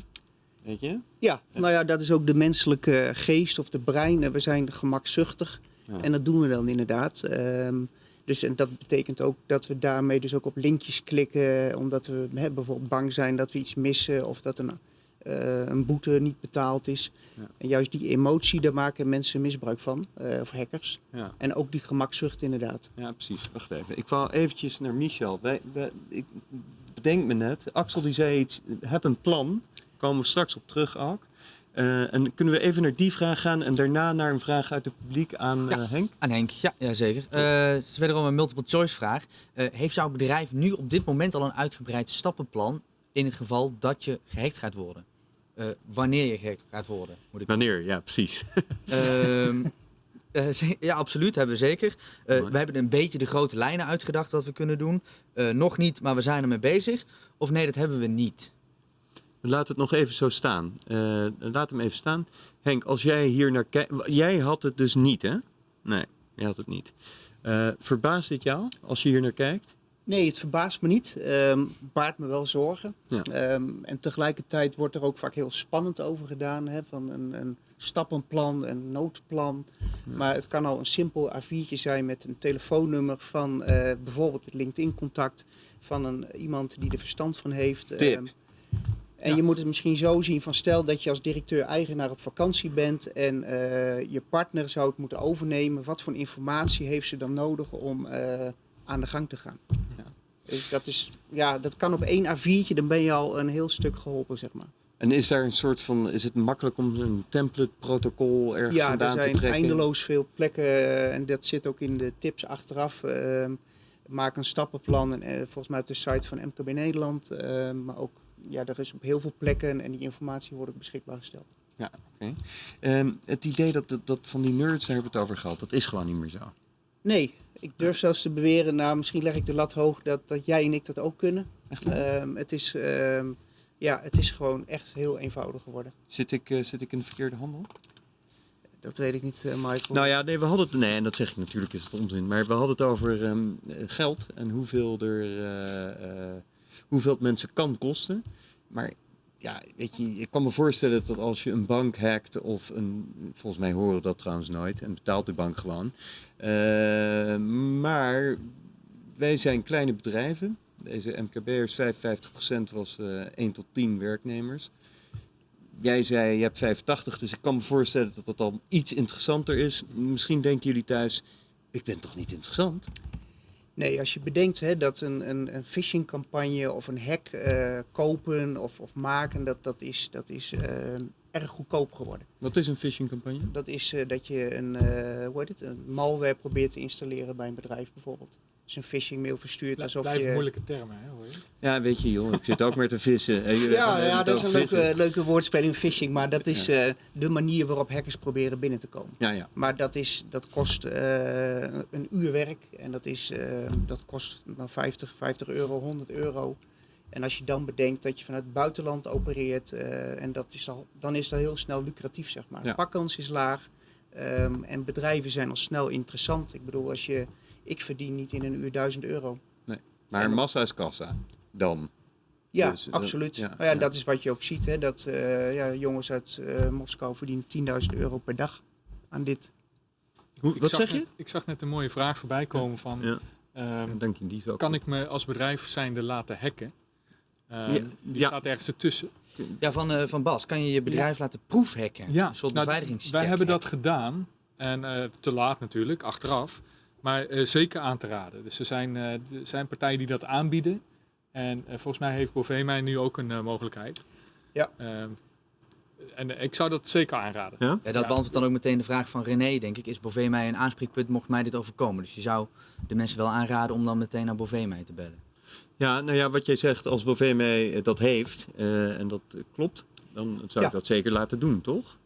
Weet je? Ja, nou ja, dat is ook de menselijke geest of de brein. We zijn gemakzuchtig Ja. en dat doen we dan inderdaad. Ehm, dus en dat betekent ook dat we daarmee dus ook op linkjes klikken, omdat we hè, bijvoorbeeld bang zijn dat we iets missen of dat een, eh, een boete niet betaald is. Ja. En juist die emotie, daar maken mensen misbruik van, eh, of hackers. Ja. En ook die gemakzucht inderdaad. Ja, precies. Wacht even. Ik wou eventjes naar Michel. Wij, wij, ik bedenk me net, Axel die zei iets, heb een plan. Komen we straks op terug ook. Eh, en kunnen we even naar die vraag gaan en daarna naar een vraag uit het publiek aan Ja. eh, Henk? Aan Henk, ja, ja zeker. Eh, het is wederom een multiple choice vraag. Heeft jouw bedrijf nu op dit moment al een uitgebreid stappenplan in het geval dat je gehackt gaat worden? Wanneer je gehackt gaat worden, moet ik Wanneer? Ja, precies. Ehm, eh, ja, absoluut, hebben we zeker. We hebben een beetje de grote lijnen uitgedacht wat we kunnen doen. Nog niet, maar we zijn ermee bezig. Of nee, dat hebben we niet. Laat het nog even zo staan. Eh, laat hem even staan. Henk, als jij hier naar kijkt. Jij had het dus niet, hè? Nee, jij had het niet. Eh, verbaast dit jou als je hier naar kijkt? Nee, het verbaast me niet. Ehm baart me wel zorgen. Ja. Ehm, en tegelijkertijd wordt er ook vaak heel spannend over gedaan. Hè, van een, een stappenplan, een noodplan. Maar het kan al een simpel A4'tje zijn met een telefoonnummer van eh, bijvoorbeeld het LinkedIn-contact van een, iemand die er verstand van heeft. Tip. Ehm, en je moet het misschien zo zien van stel dat je als directeur-eigenaar op vakantie bent en eh, je partner zou het moeten overnemen. Wat voor informatie heeft ze dan nodig om eh, aan de gang te gaan? Ja. Dus dat, is, ja, dat kan op één A4'tje, dan ben je al een heel stuk geholpen, zeg maar. En is daar een soort van. Is het makkelijk om een template-protocol ergens Ja, er vandaan te zijn trekken? eindeloos veel plekken eh, en dat zit ook in de tips achteraf. Ehm, maak een stappenplan en volgens mij op de site van MKB Nederland. ehm, maar ook, ja, er is op heel veel plekken en die informatie wordt ook beschikbaar gesteld. Ja, oké. Ehm, het idee dat, dat, dat van die nerds, daar hebben we het over gehad, dat is gewoon niet meer zo. Nee, ik durf zelfs te beweren, nou misschien leg ik de lat hoog, dat, dat jij en ik dat ook kunnen. Echt? Ehm, het, is, ehm, ja, het is gewoon echt heel eenvoudig geworden. Zit ik, eh, zit ik in de verkeerde handel? Dat weet ik niet, eh, Michael. Nou ja, nee, we hadden het. Nee, en dat zeg ik natuurlijk, is het onzin. Maar we hadden het over geld en hoeveel, er, eh, hoeveel het mensen kan kosten. Maar ja, weet je, ik kan me voorstellen dat als je een bank hackt of een. Volgens mij horen dat trouwens nooit en betaalt de bank gewoon. Eh, maar wij zijn kleine bedrijven. Deze MKB'ers, 55% was eh 1 tot 10 werknemers. Jij zei je hebt 85, dus ik kan me voorstellen dat dat al iets interessanter is. Misschien denken jullie thuis, ik ben toch niet interessant? Nee, als je bedenkt hè, dat een, een, een phishingcampagne of een hack eh, kopen of, of maken, dat, dat is, dat is eh, erg goedkoop geworden. Wat is een phishingcampagne? Dat is eh, dat je een, hoe heet het, een malware probeert te installeren bij een bedrijf bijvoorbeeld. Een phishing mail verstuurt alsof Blijven je... moeilijke termen, hè, hoor je? Ja, weet je joh, ik zit ook maar te vissen. Ja, ja, gaan dat is een leuke, leuke woordspeling, phishing, maar dat is eh, de manier waarop hackers proberen binnen te komen. Ja, ja. Maar dat, is, dat kost eh, een uur werk en dat, is, eh, dat kost dan 50, 50 euro, 100 euro. En als je dan bedenkt dat je vanuit het buitenland opereert, eh, en dat is al, dan is dat heel snel lucratief, zeg maar. Ja. De pakkans is laag ehm, en bedrijven zijn al snel interessant. Ik bedoel, als je ik verdien niet in een uur 1000 euro. Maar massa is kassa. Dan. Ja, Dus, eh, absoluut. ja, nou ja, ja. Dat is wat je ook ziet, hè, dat eh, ja, jongens uit eh, Moskou verdienen 10.000 euro per dag aan dit. Hoe, Ik wat zag zeg je? net- ik zag net een mooie vraag voorbij komen van... Ja. ehm, Dank je, die kan ik me als bedrijf zijnde laten hacken? Ehm, Ja, die ja. staat ergens ertussen. Ja, van, eh, van Bas, kan je je bedrijf laten proefhacken? Ja, Een soort nou, wij hebben dat gedaan. En eh, te laat natuurlijk, achteraf. Maar eh, zeker aan te raden. Dus er zijn, eh, er zijn partijen die dat aanbieden. En eh, volgens mij heeft Bovee mij nu ook een eh, mogelijkheid. Ja. Ehm, en ik zou dat zeker aanraden. Ja? Ja, dat Ja. beantwoordt dan ook meteen de vraag van René, denk ik. Is Bovee mij een aanspreekpunt mocht mij dit overkomen? Dus je zou de mensen wel aanraden om dan meteen naar Bovee mij te bellen. Ja, nou ja, wat jij zegt, als Bovee mij dat heeft eh, en dat klopt, dan zou ik Ja. dat zeker laten doen, toch?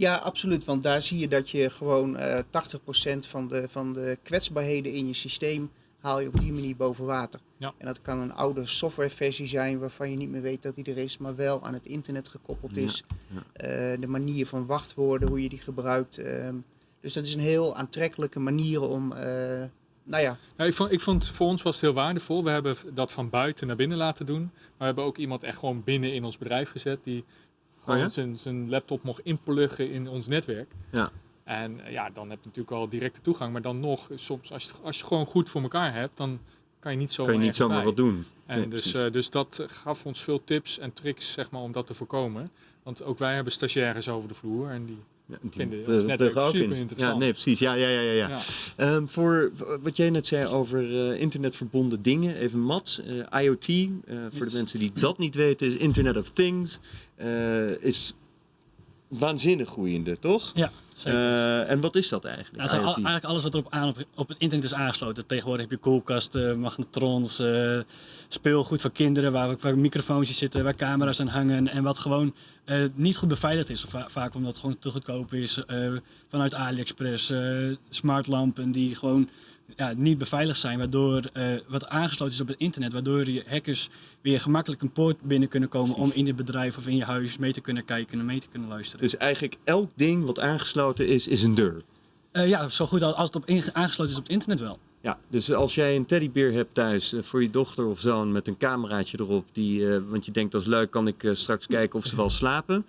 Ja, absoluut. Want daar zie je dat je gewoon eh 80% van de, van de kwetsbaarheden in je systeem haal je op die manier boven water. Ja. En dat kan een oude softwareversie zijn waarvan je niet meer weet dat die er is, maar wel aan het internet gekoppeld Ja, is. Eh, de manier van wachtwoorden, hoe je die gebruikt. ehm, dus dat is een heel aantrekkelijke manier om, eh, nou ja, Ja, ik, vond, ik vond voor ons was het heel waardevol. We hebben dat van buiten naar binnen laten doen. Maar we hebben ook iemand echt gewoon binnen in ons bedrijf gezet. Die gewoon Oh ja? zijn, zijn laptop mocht inpluggen in ons netwerk. Ja. En eh, ja, dan heb je natuurlijk al directe toegang. Maar dan nog, soms als je, als je gewoon goed voor elkaar hebt, dan kan je niet zomaar kan je niet zomaar wat doen. En Nee, dus, eh, dus dat gaf ons veel tips en tricks zeg maar, om dat te voorkomen. Want ook wij hebben stagiaires over de vloer. En die, Ja, vinden ons pluggen netwerk super in. interessant. Ja, nee, precies. Ja, ja, ja, ja. ja. Ehm, voor wat jij net zei over eh, internetverbonden dingen, even mat, eh, IoT, eh, voor de mensen die dat niet weten, is Internet of Things, is waanzinnig groeiende, toch? Ja. Eh, en wat is dat eigenlijk? Ja, al- eigenlijk alles wat er op, aan, op, op het internet is aangesloten. Tegenwoordig heb je koelkasten, magnetrons, eh, speelgoed voor kinderen, waar, waar microfoons zitten, waar camera's aan hangen. En wat gewoon eh, niet goed beveiligd is. Va- vaak omdat het gewoon te goedkoop is. vanuit AliExpress, smartlampen die gewoon ja, niet beveiligd zijn. Waardoor eh, wat aangesloten is op het internet. Waardoor je hackers weer gemakkelijk een poort binnen kunnen komen Precies. om in je bedrijf of in je huis mee te kunnen kijken en mee te kunnen luisteren. Dus eigenlijk elk ding wat aangesloten is, is een deur. Eh, ja, zo goed als als het op aangesloten is op het internet wel. Ja, dus als jij een teddybeer hebt thuis eh, voor je dochter of zoon met een cameraatje erop, die, want je denkt dat is leuk, kan ik straks kijken of ze wel slapen,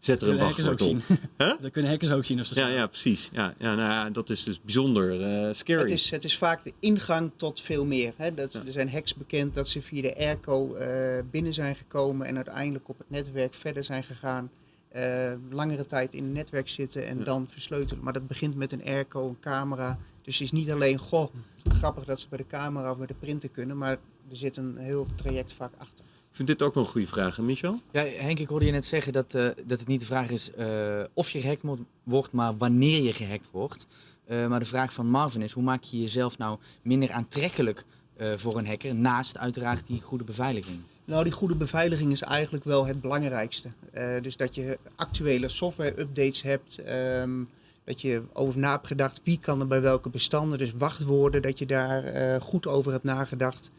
zet er een wachtwoord op. Huh? Dat kunnen hackers ook zien of ze Ja, ja, precies. Ja, ja, nou ja, dat is dus bijzonder eh, scary. Het is, het is vaak de ingang tot veel meer. Hè? Dat, Er zijn hacks bekend dat ze via de airco eh, binnen zijn gekomen en uiteindelijk op het netwerk verder zijn gegaan. eh, langere tijd in het netwerk zitten en Ja. dan versleutelen. Maar dat begint met een airco, een camera. Dus het is niet alleen, goh, grappig dat ze bij de camera of bij de printer kunnen, maar er zit een heel traject vaak achter. Ik vind dit ook wel een goede vraag, hè, Michel? Ja, Henk, ik hoorde je net zeggen dat, eh, dat het niet de vraag is eh, of je gehackt wordt, maar wanneer je gehackt wordt. Eh, maar de vraag van Marvin is, hoe maak je jezelf nou minder aantrekkelijk eh, voor een hacker, naast uiteraard die goede beveiliging? Nou, die goede beveiliging is eigenlijk wel het belangrijkste. Eh, dus dat je actuele software-updates hebt. ehm, dat je over na hebt gedacht wie kan er bij welke bestanden. Dus wachtwoorden, dat je daar eh, goed over hebt nagedacht.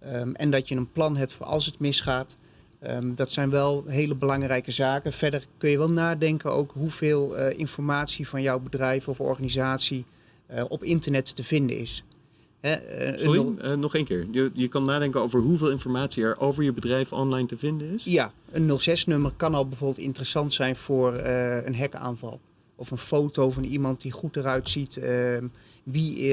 Ehm, en dat je een plan hebt voor als het misgaat. Ehm, dat zijn wel hele belangrijke zaken. Verder kun je wel nadenken ook hoeveel eh, informatie van jouw bedrijf of organisatie eh, op internet te vinden is. Hè, eh, Sorry, no- nog één keer. Je, je kan nadenken over hoeveel informatie er over je bedrijf online te vinden is. Ja, een 06-nummer kan al bijvoorbeeld interessant zijn voor een hackaanval. Of een foto van iemand die goed eruit ziet. ehm, wie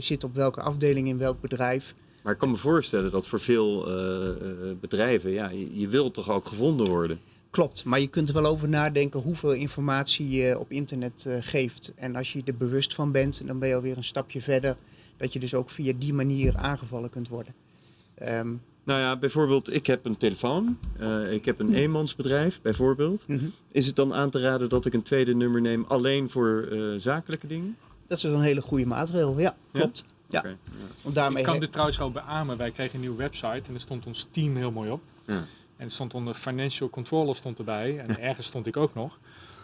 zit op welke afdeling in welk bedrijf. Maar ik kan me voorstellen dat voor veel eh, eh, bedrijven, ja, je, je wilt toch ook gevonden worden. Klopt, maar je kunt er wel over nadenken hoeveel informatie je op internet eh, geeft. En als je er bewust van bent, dan ben je alweer een stapje verder. Dat je dus ook via die manier aangevallen kunt worden. Ehm, Nou ja, bijvoorbeeld, ik heb een telefoon, ik heb een eenmansbedrijf, bijvoorbeeld. mhm. Is het dan aan te raden dat ik een tweede nummer neem alleen voor zakelijke dingen? Dat is een hele goede maatregel, ja, klopt. Ja. Oké, ja. Want daarmee Ik kan dit trouwens wel beamen. Wij kregen een nieuwe website en er stond ons team heel mooi op. Ja. En er stond onder financial controller stond erbij. En ergens stond ik ook nog.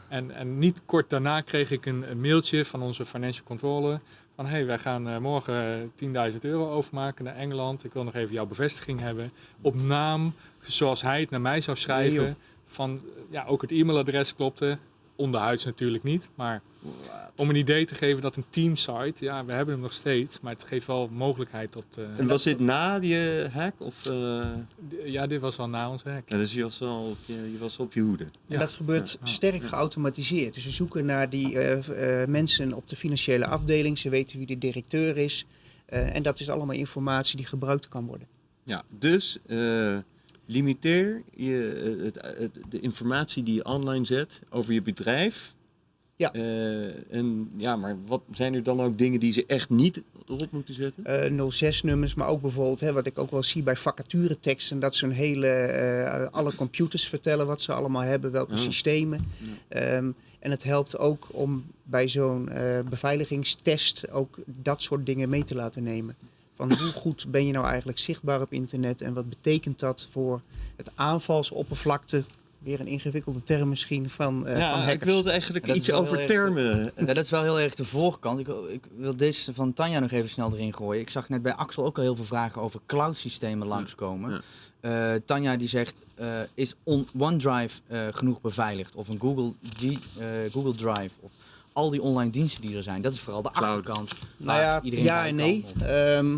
En, en niet kort daarna kreeg ik een, een mailtje van onze financial controller. Van hey, wij gaan eh, morgen 10.000 euro overmaken naar Engeland. Ik wil nog even jouw bevestiging hebben. Op naam, zoals hij het naar mij zou schrijven. Nee, van, ja, ook het e-mailadres klopte. Onderhuids natuurlijk niet. Maar om een idee te geven dat een teamsite, ja, we hebben hem nog steeds, maar het geeft wel mogelijkheid tot. eh, En was dit na je hack? Of, eh, ja, dit was al na ons hack. ja, dus je was, al op je, je was op je hoede. En Ja. dat gebeurt Ja, sterk geautomatiseerd. Dus ze zoeken naar die eh, eh, mensen op de financiële afdeling. Ze weten wie de directeur is. Eh, en dat is allemaal informatie die gebruikt kan worden. Ja, dus eh, limiteer je, eh, het, het- de informatie die je online zet over je bedrijf. Ja. Eh, en ja, maar wat zijn er dan ook dingen die ze echt niet erop moeten zetten? eh 06-nummers, maar ook bijvoorbeeld, hè, wat ik ook wel zie bij vacatureteksten, dat ze een hele, eh, alle computers vertellen wat ze allemaal hebben, welke Oh. systemen. Ehm, en het helpt ook om bij zo'n eh, beveiligingstest ook dat soort dingen mee te laten nemen. Van hoe goed ben je nou eigenlijk zichtbaar op internet en wat betekent dat voor het aanvalsoppervlakte? Weer een ingewikkelde term misschien van, eh van ja, hackers. ik wilde eigenlijk iets over termen. Ja, dat is wel heel erg de voorkant. Ik, wil- ik wil deze van Tanja nog even snel erin gooien. Ik zag net bij Axel ook al heel veel vragen over cloud-systemen langskomen. ja. Eh, Tanja die zegt, eh, is on- OneDrive eh, genoeg beveiligd? Of een Google, G, eh, Google Drive? Of al die online diensten die er zijn. Dat is vooral de Cloud. achterkant. Nou ja, iedereen ja en nee. Ehm,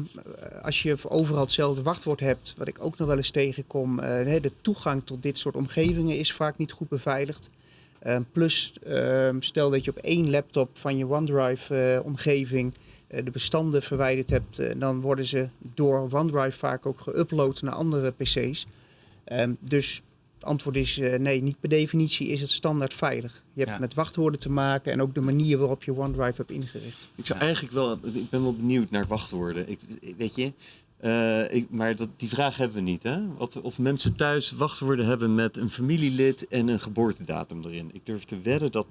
als je overal hetzelfde wachtwoord hebt, wat ik ook nog wel eens tegenkom, eh, hè, de toegang tot dit soort omgevingen is vaak niet goed beveiligd. Ehm, plus, ehm, stel dat je op één laptop van je OneDrive-omgeving de bestanden verwijderd hebt, eh, dan worden ze door OneDrive vaak ook geüpload naar andere PC's. Ehm, dus het antwoord is eh, nee, niet per definitie is het standaard veilig. Je hebt Ja. met wachtwoorden te maken en ook de manier waarop je OneDrive hebt ingericht. Ik zou Ja. eigenlijk wel, ik ben wel benieuwd naar wachtwoorden. Ik- weet je, eh, ik, maar dat, die vraag hebben we niet. Hè? Wat, of mensen thuis wachtwoorden hebben met een familielid en een geboortedatum erin. Ik durf te wedden dat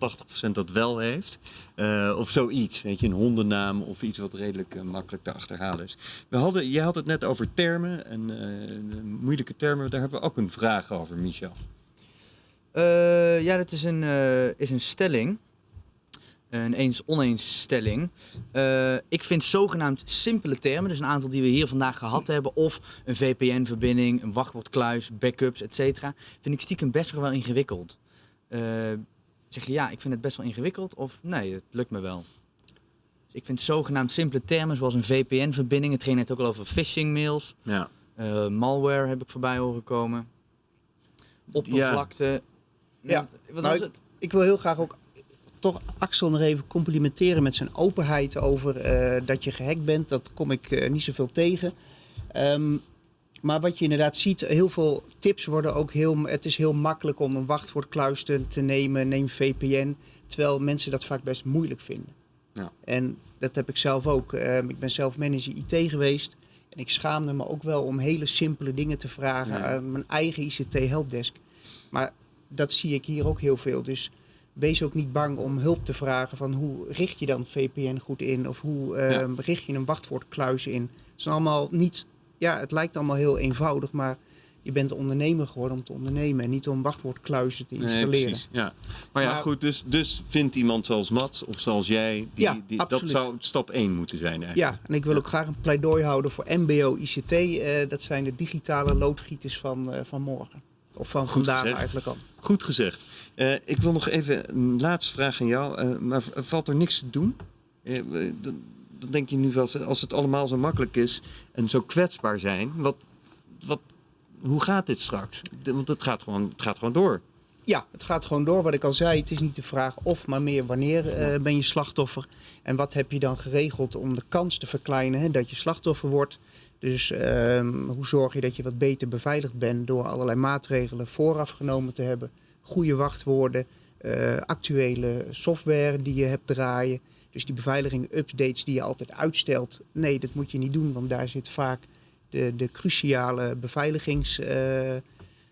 80% dat wel heeft. Eh, of zoiets, weet je, een hondennaam of iets wat redelijk eh, makkelijk te achterhalen is. We hadden, jij had het net over termen en moeilijke termen. Daar hebben we ook een vraag over, Michel. Ja, dat is een, is een stelling. Een eens-oneens stelling. Eh, ik vind zogenaamd simpele termen, dus een aantal die we hier vandaag gehad hebben, of een VPN-verbinding, een wachtwoordkluis, backups, etc., vind ik stiekem best wel ingewikkeld. Eh, zeg je ja, ik vind het best wel ingewikkeld, of nee, het lukt me wel. Dus ik vind zogenaamd simpele termen, zoals een VPN-verbinding, het ging net ook al over phishing-mails, Ja. eh, malware heb ik voorbij horen komen, oppervlakte. Ja, wat, wat nou, was het? ik wil heel graag ook toch Axel nog even complimenteren met zijn openheid over eh, dat je gehackt bent. Dat kom ik eh, niet zoveel tegen. Ehm, maar wat je inderdaad ziet, heel veel tips worden ook heel... Het is heel makkelijk om een wachtwoordkluis te, te nemen, neem VPN. Terwijl mensen dat vaak best moeilijk vinden. Ja. En dat heb ik zelf ook. Ehm, ik ben zelf manager IT geweest. En ik schaamde me ook wel om hele simpele dingen te vragen Ja. aan mijn eigen ICT-helpdesk. Maar dat zie ik hier ook heel veel. Dus wees ook niet bang om hulp te vragen van hoe richt je dan VPN goed in of hoe ehm, richt je een wachtwoordkluis in. Het is allemaal niet, ja, het lijkt allemaal heel eenvoudig, maar je bent ondernemer geworden om te ondernemen en niet om wachtwoordkluizen te installeren. precies. Ja. Maar ja, Maar- goed, dus, dus vindt iemand zoals Mats of zoals jij, die, Ja, die, dat zou stap 1 moeten zijn eigenlijk. Ja, en ik wil ook graag een pleidooi houden voor MBO ICT. eh, dat zijn de digitale loodgieters van, eh, van morgen. Of van Goed eigenlijk al. Goed gezegd. Eh, ik wil nog even een laatste vraag aan jou. eh, maar valt er niks te doen? Eh, dan, dan denk je nu wel, als het allemaal zo makkelijk is en zo kwetsbaar zijn, wat, wat, hoe gaat dit straks? Want het gaat, gewoon, het gaat gewoon door. Ja, het gaat gewoon door. Wat ik al zei, het is niet de vraag of, maar meer wanneer ben je slachtoffer. En wat heb je dan geregeld om de kans te verkleinen hè, dat je slachtoffer wordt. Dus ehm, hoe zorg je dat je wat beter beveiligd bent door allerlei maatregelen vooraf genomen te hebben. Goede wachtwoorden, eh, actuele software die je hebt draaien. Dus die beveiliging, updates die je altijd uitstelt. Nee, dat moet je niet doen, want daar zit vaak de, de cruciale beveiligings... eh,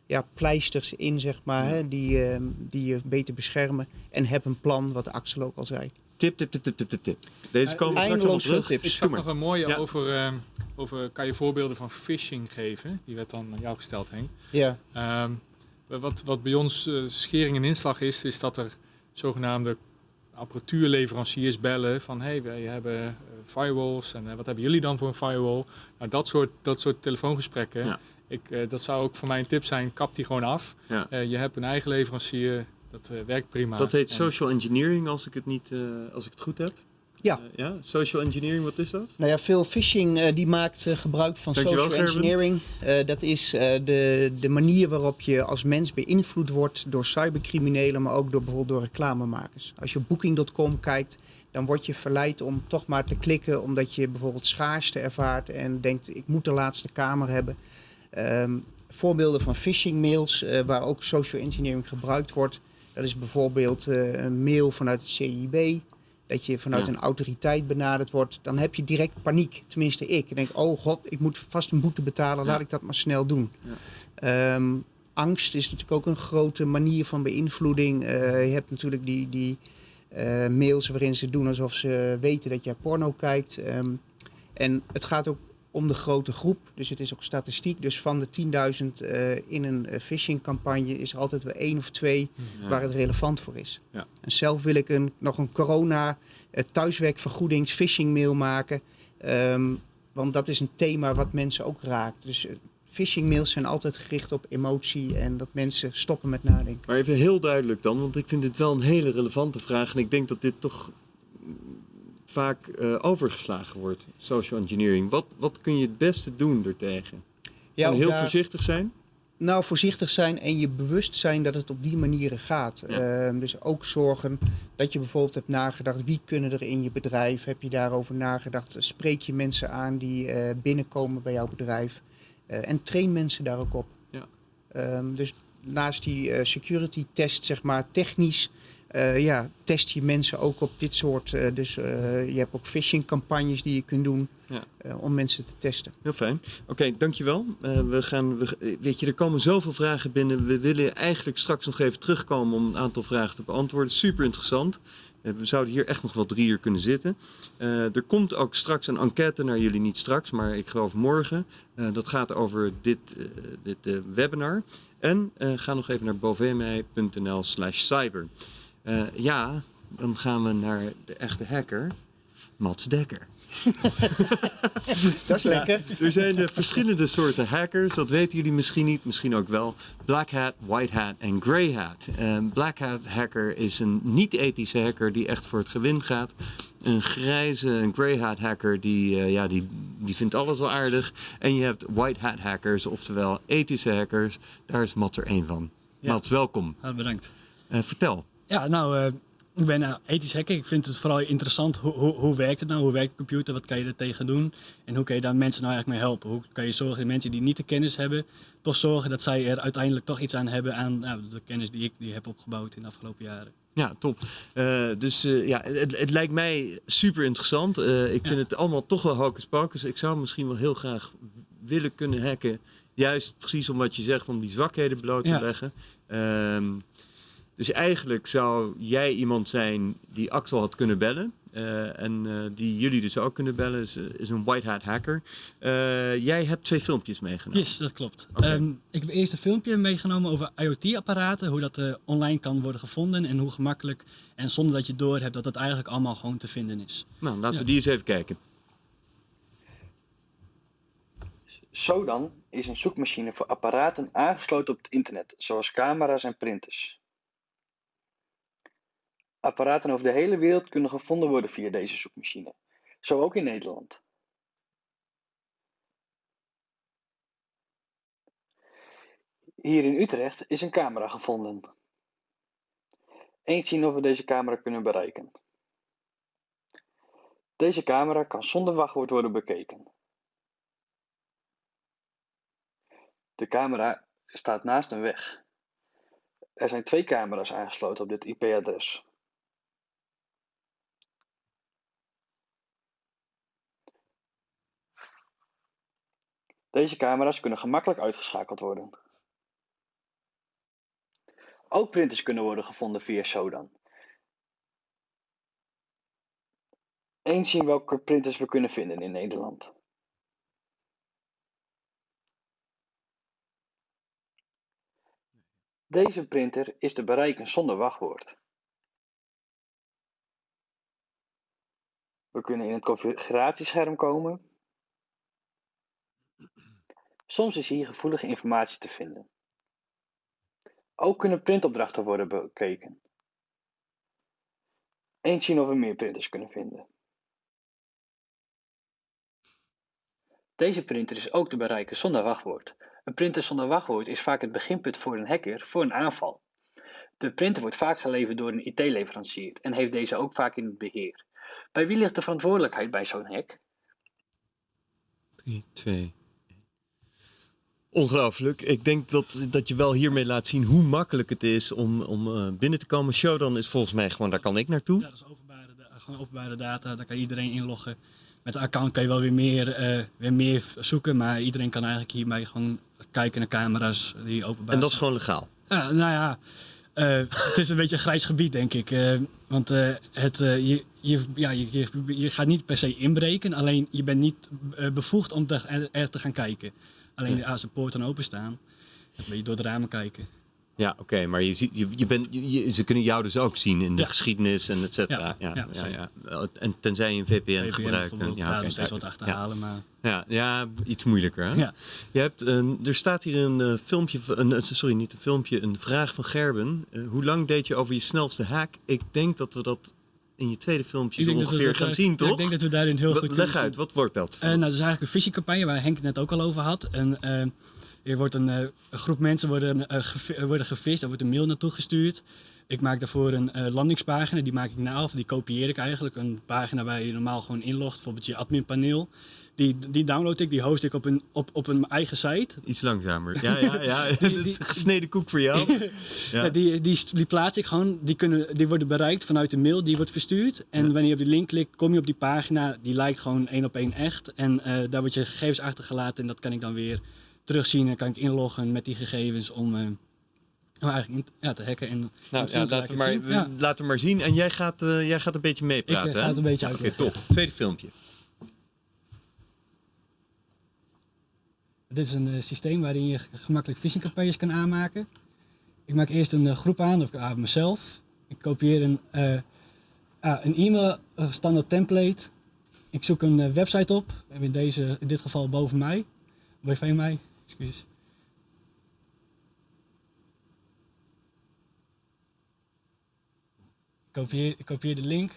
ja, pleisters in, zeg maar, hè, die, ehm, die je beter beschermen. En heb een plan, wat Axel ook al zei. Tip, tip, tip, tip, tip, tip, tip. Deze Eh, komen straks allemaal veel terug. tips. Ik zag maar. nog een mooie Ja. over, ehm, over, kan je voorbeelden van phishing geven? Die werd dan aan jou gesteld, Henk. Ja, Ehm, wat, wat bij ons eh, schering en inslag is, is dat er zogenaamde apparatuurleveranciers bellen van hey, wij hebben eh, firewalls en eh, wat hebben jullie dan voor een firewall? Nou, dat soort, dat soort telefoongesprekken, Ja. ik, eh, dat zou ook voor mij een tip zijn, kap die gewoon af. Ja. Eh, je hebt een eigen leverancier, dat eh, werkt prima. Dat heet En- social engineering, als ik het, niet, eh, als ik het goed heb. Ja. Eh, ja, social engineering, wat is dat? Nou ja, veel phishing eh, die maakt gebruik van Dankjewel, social engineering. Eh, dat is eh, de, de manier waarop je als mens beïnvloed wordt door cybercriminelen, maar ook door bijvoorbeeld door reclamemakers. Als je op booking.com kijkt, dan word je verleid om toch maar te klikken omdat je bijvoorbeeld schaarste ervaart en denkt ik moet de laatste kamer hebben. Ehm, voorbeelden van phishing mails eh, waar ook social engineering gebruikt wordt. Dat is bijvoorbeeld eh, een mail vanuit het CIB. Dat je vanuit Ja. een autoriteit benaderd wordt. Dan heb je direct paniek. Tenminste ik. Ik denk, oh god, ik moet vast een boete betalen. Ja. Laat ik dat maar snel doen. Ja. Ehm, angst is natuurlijk ook een grote manier van beïnvloeding. Eh, je hebt natuurlijk die, die eh, mails waarin ze doen alsof ze weten dat jij porno kijkt. Ehm, en het gaat ook om de grote groep. Dus het is ook statistiek. Dus van de 10.000 eh, in een eh, phishing-campagne is er altijd wel één of twee Ja. waar het relevant voor is. Ja. En zelf wil ik een, nog een corona eh, thuiswerkvergoedings phishing mail maken. Ehm, want dat is een thema wat mensen ook raakt. Dus eh, phishing mails zijn altijd gericht op emotie en dat mensen stoppen met nadenken. Maar even heel duidelijk dan, want ik vind dit wel een hele relevante vraag. En ik denk dat dit toch vaak eh, overgeslagen wordt, social engineering. Wat, wat kun je het beste doen ertegen? Ja, heel daar- voorzichtig zijn? Nou, voorzichtig zijn en je bewust zijn dat het op die manieren gaat. Ja. Ehm, dus ook zorgen dat je bijvoorbeeld hebt nagedacht, wie kunnen er in je bedrijf? Heb je daarover nagedacht? Spreek je mensen aan die eh, binnenkomen bij jouw bedrijf? Eh, en train mensen daar ook op. Ja. Ehm, dus naast die security test, zeg maar, technisch, eh, ja, test je mensen ook op dit soort. eh, dus eh, je hebt ook phishing campagnes die je kunt doen Ja. om mensen te testen. Heel fijn. Oké, dankjewel. Eh we gaan, we, weet je, er komen zoveel vragen binnen. We willen eigenlijk straks nog even terugkomen om een aantal vragen te beantwoorden. Super interessant. We zouden hier echt nog wel drie uur kunnen zitten. Er komt ook straks een enquête naar jullie, niet straks, maar ik geloof morgen. Dat gaat over dit, dit webinar. En ga nog even naar bovemei.nl slash cyber. Eh, ja, dan gaan we naar de echte hacker, Mats Dekker. Dat is lekker. Er zijn eh, verschillende soorten hackers, dat weten jullie misschien niet, misschien ook wel. Black hat, white hat en grey hat. Een black hat hacker is een niet-ethische hacker die echt voor het gewin gaat. Een grijze, een grey hat hacker die, eh, ja, die, die vindt alles wel aardig. En je hebt white hat hackers, oftewel ethische hackers. Daar is Matt er één van. Ja. Mats, welkom. Ah, bedankt. Eh, vertel. Ja, nou, eh, ik ben nou, ethisch hacker. Ik vind het vooral interessant. Hoe, hoe, hoe werkt het nou? Hoe werkt de computer? Wat kan je er tegen doen? En hoe kan je daar mensen nou eigenlijk mee helpen? Hoe kan je zorgen dat mensen die niet de kennis hebben, toch zorgen dat zij er uiteindelijk toch iets aan hebben aan nou, de kennis die ik die heb opgebouwd in de afgelopen jaren? Ja, top. Eh, dus eh, ja, het, het lijkt mij super interessant. Eh, ik vind het allemaal toch wel hocus pocus. Ik zou misschien wel heel graag willen kunnen hacken. Juist precies om wat je zegt, om die zwakheden bloot te Ja. leggen. Ehm, dus eigenlijk zou jij iemand zijn die Axel had kunnen bellen. eh, en eh, die jullie dus ook kunnen bellen. Is, is een white hat hacker. Eh, jij hebt twee filmpjes meegenomen. Yes, dat klopt. Ehm, ik heb eerst een filmpje meegenomen over IoT-apparaten, hoe dat eh, online kan worden gevonden en hoe gemakkelijk en zonder dat je door hebt dat dat eigenlijk allemaal gewoon te vinden is. Nou, laten we die eens even kijken. Sodan is een zoekmachine voor apparaten aangesloten op het internet, zoals camera's en printers. Apparaten over de hele wereld kunnen gevonden worden via deze zoekmachine, zo ook in Nederland. Hier in Utrecht is een camera gevonden. Eens zien of we deze camera kunnen bereiken. Deze camera kan zonder wachtwoord worden bekeken. De camera staat naast een weg. Er zijn twee camera's aangesloten op dit IP-adres. Deze camera's kunnen gemakkelijk uitgeschakeld worden. Ook printers kunnen worden gevonden via Sodan. Eens zien welke printers we kunnen vinden in Nederland. Deze printer is te bereiken zonder wachtwoord. We kunnen in het configuratiescherm komen. Soms is hier gevoelige informatie te vinden. Ook kunnen printopdrachten worden bekeken. Eens zien of we meer printers kunnen vinden. Deze printer is ook te bereiken zonder wachtwoord. Een printer zonder wachtwoord is vaak het beginpunt voor een hacker voor een aanval. De printer wordt vaak geleverd door een IT-leverancier en heeft deze ook vaak in het beheer. Bij wie ligt de verantwoordelijkheid bij zo'n hack? 3, 2. Ongelooflijk. Ik denk dat, dat je wel hiermee laat zien hoe makkelijk het is om, om eh, binnen te komen. Shodan is volgens mij gewoon, daar kan ik naartoe. Ja, dat is openbare, gewoon openbare data, daar kan iedereen inloggen. Met een account kan je wel weer meer, eh, weer meer zoeken, maar iedereen kan eigenlijk hiermee gewoon kijken naar camera's die openbaar En dat is gewoon legaal. Ja, nou ja, eh, het is een beetje een grijs gebied, denk ik. want het, je, je, ja, je, je, je gaat niet per se inbreken, alleen je bent niet bevoegd om te, er te gaan kijken. Alleen als de poorten openstaan, dan ben je door de ramen kijken. Ja, oké, maar je, ziet, je, je bent, je, ze kunnen jou dus ook zien in de Ja. geschiedenis en et cetera. Ja, Ja, ja, ja. En tenzij je een VPN, VPN gebruikt. bijvoorbeeld, Ja, ja, oké. nog steeds wat achterhalen, maar Ja, ja, iets moeilijker. Hè? ja. Je hebt, een- er staat hier een eh, filmpje, een, eh, sorry, niet een filmpje, een vraag van Gerben. Eh, hoe lang deed je over je snelste hack? Ik denk dat we dat in je tweede filmpje zo ongeveer gaan zien, toch? ik denk dat we daarin heel goed Leg uit, wat wordt dat? Eh, nou, dat is eigenlijk een phishingcampagne waar Henk het net ook al over had. En, eh, er wordt een, eh, een groep mensen worden, eh, worden gevist, er wordt een mail naartoe gestuurd. Ik maak daarvoor een landingspagina, die maak ik na of die kopieer ik eigenlijk. Een pagina waar je normaal gewoon inlogt, bijvoorbeeld je adminpaneel. Die, die download ik, die host ik op een, op, op een eigen site. Iets langzamer. Ja, ja, ja. Het is gesneden koek voor jou. Ja. Ja, die, die, die plaats ik gewoon, die, kunnen, die worden bereikt vanuit de mail, die wordt verstuurd. En Ja. wanneer je op die link klikt, kom je op die pagina, die lijkt gewoon één op één echt. En eh, daar wordt je gegevens achtergelaten en dat kan ik dan weer terugzien. En kan ik inloggen met die gegevens om, eh, om eigenlijk ja, te hacken. En Nou, ja, laten, we laat maar. Ja. laten we maar zien. En jij gaat, eh, jij gaat een beetje meepraten, Ik, ga het een beetje Oké, uitleggen. top. Tweede filmpje. Dit is een eh, systeem waarin je gemakkelijk phishingcampagnes kan aanmaken. Ik maak eerst een eh, groep aan, of ik aan mezelf. Ik kopieer een, eh, een e-mail, een standaard template. Ik zoek een website op. In, deze, in dit geval boven mij. Boven mij, excuses. Ik kopieer, ik kopieer de link.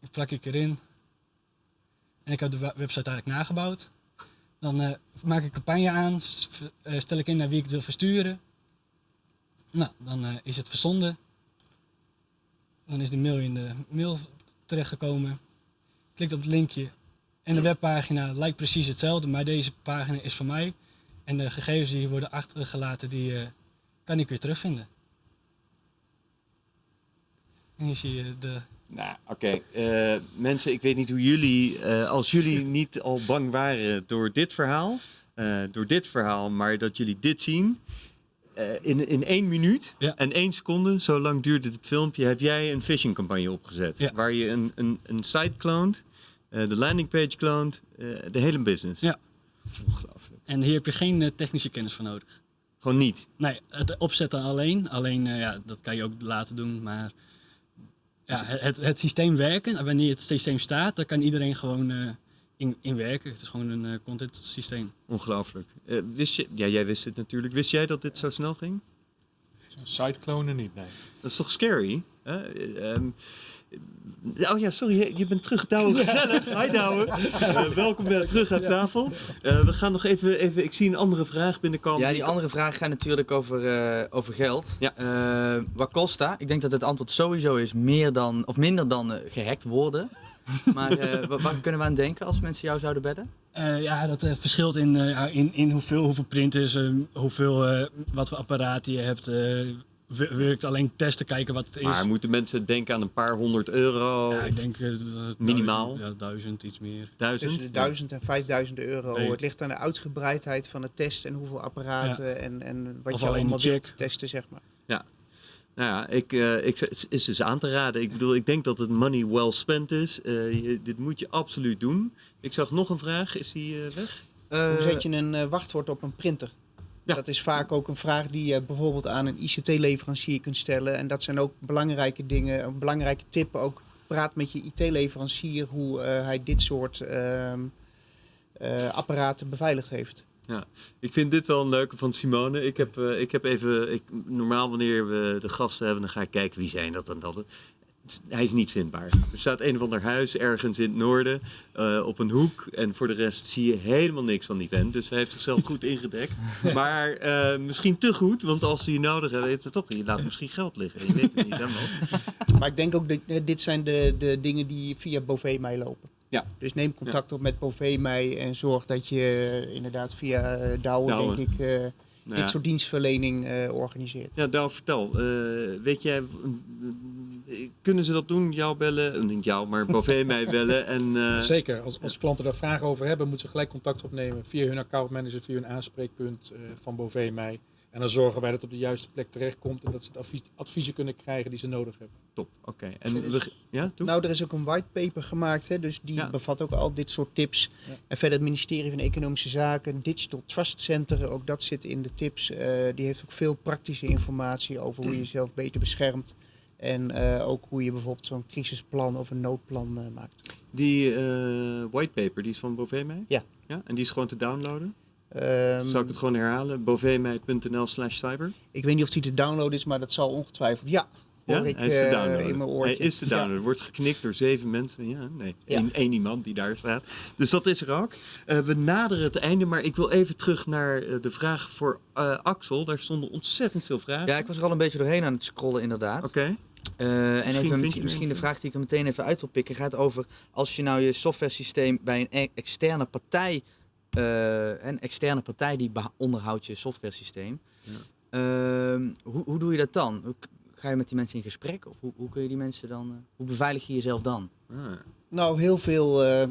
Die plak ik erin. En ik heb de we- website eigenlijk nagebouwd. Dan eh, maak ik campagne aan, eh, stel ik in naar wie ik het wil versturen. Nou, dan eh, is het verzonden. Dan is de mail in de mail terechtgekomen. Klikt op het linkje. En de webpagina lijkt precies hetzelfde, maar deze pagina is van mij. En de gegevens die worden achtergelaten, die kan ik weer terugvinden. En hier zie je de Nou, oké. Eh, mensen, ik weet niet hoe jullie, eh, als jullie niet al bang waren door dit verhaal, eh, door dit verhaal, maar dat jullie dit zien. in, in één minuut Ja. en één seconde, zo lang duurde dit filmpje, heb jij een phishing campagne opgezet. Ja. Waar je een, een, een site eh, de landingpage eh, de hele business. Ja. Ongelooflijk. En hier heb je geen technische kennis voor nodig. Gewoon niet. Nee, het opzetten alleen. Alleen, ja, dat kan je ook laten doen. Maar ja, het, het, het systeem werken, en wanneer het systeem staat, dan kan iedereen gewoon eh, in, in werken. Het is gewoon een eh, content systeem. Ongelooflijk. Eh, wist je, ja, jij wist het natuurlijk. Wist jij dat dit zo snel ging? Site clonen niet, nee. Dat is toch scary? Hè? Eh, ehm, oh ja, sorry, je- bent terug. Douwe, gezellig. Hi Douwe. Eh, welkom eh, terug aan tafel. Eh, we gaan nog even, even, ik zie een andere vraag binnenkomen. Ja, die andere vraag gaat natuurlijk over, eh, over geld. Ja. Eh, wat kost dat? Ik denk dat het antwoord sowieso is meer dan, of minder dan eh, gehackt worden. Maar eh, wa- waar kunnen we aan denken als mensen jou zouden bedden? Eh, ja, dat eh, verschilt in, eh, in, in hoeveel, hoeveel printers, eh, hoeveel, eh, wat voor apparaten je hebt. Wil wil ik alleen testen, kijken wat het is. Maar moeten mensen denken aan een paar honderd euro? ja, ik denk eh, Minimaal? Duizend, ja, duizend, iets meer. duizend? Tussen de 1000 en 5000 euro. Nee. Het ligt aan de uitgebreidheid van het test en hoeveel apparaten en, en wat Of je allemaal wilt testen, zeg maar. Nou ja, ik, eh, ik, het is dus aan te raden. Ik bedoel, ik denk dat het money well spent is. Eh, je- dit moet je absoluut doen. Ik zag nog een vraag. Is die eh, weg? Hoe zet je een eh, wachtwoord op een printer? Ja. Dat is vaak ook een vraag die je bijvoorbeeld aan een ICT-leverancier kunt stellen. En dat zijn ook belangrijke dingen. Een belangrijke tip ook. Praat met je IT-leverancier hoe eh, hij dit soort ehm, eh, apparaten beveiligd heeft. Ik vind dit wel een leuke van Simone. Ik heb, eh, ik heb even, ik, normaal wanneer we de gasten hebben, dan ga ik kijken wie zijn dat en dat. Hij is niet vindbaar. Er staat een of ander huis ergens in het noorden eh, op een hoek. En voor de rest zie je helemaal niks van die vent. Dus hij heeft zichzelf goed ingedekt. Maar eh, misschien te goed, want als hij je nodig hebt, weet het toch. Je laat misschien geld liggen. Je weet het niet, hè, Mats? Maar ik denk ook dat eh, dit zijn de, de dingen die via Bovee mij lopen. Ja. Dus neem contact op met Bovee mij en zorg dat je inderdaad via Douwe, Douwe. denk ik, Nou dit soort dienstverlening organiseert. Ja, Douw, vertel. Weet jij, kunnen ze dat doen? Jou bellen? Niet jou, maar Bovee mij bellen. En, eh, Zeker, als, als klanten daar vragen over hebben, moeten ze gelijk contact opnemen via hun accountmanager, via hun aanspreekpunt eh, van Bovee mij. En dan zorgen wij dat het op de juiste plek terechtkomt en dat ze het advies, adviezen kunnen krijgen die ze nodig hebben. Top, oké. En we, ja, doe? Nou, er is ook een whitepaper gemaakt, hè, dus die Ja. bevat ook al dit soort tips. Ja. En verder het ministerie van Economische Zaken, Digital Trust Center, ook dat zit in de tips. Eh, die heeft ook veel praktische informatie over hoe je jezelf beter beschermt. En eh, ook hoe je bijvoorbeeld zo'n crisisplan of een noodplan eh, maakt. Die eh whitepaper, die is van Bovee mij? Ja. ja. En die is gewoon te downloaden? Ehm, Zal ik het gewoon herhalen? boveemij.nl slash cyber? Ik weet niet of die te downloaden is, maar dat zal ongetwijfeld. Ja, hoor Ja, ik hij is te downloaden. in mijn oortje. Hij is te Ja. downloaden. Wordt geknikt door zeven mensen. Ja, nee. Ja. Eén, één iemand die daar staat. Dus dat is er ook. Eh, we naderen het einde, maar ik wil even terug naar de vraag voor eh, Axel. Daar stonden ontzettend veel vragen. Ja, ik was er al een beetje doorheen aan het scrollen inderdaad. Oké. Eh, en Misschien even, misschien, misschien de vraag die ik er meteen even uit wil pikken gaat over als je nou je software systeem bij een e- externe partij, eh, een externe partij die onderhoudt je software systeem. Ja. Ehm, hoe, hoe doe je dat dan? Hoe Ga je met die mensen in gesprek of hoe, hoe kun je die mensen dan, eh, hoe beveilig je jezelf dan? Ah, Nou, heel veel eh,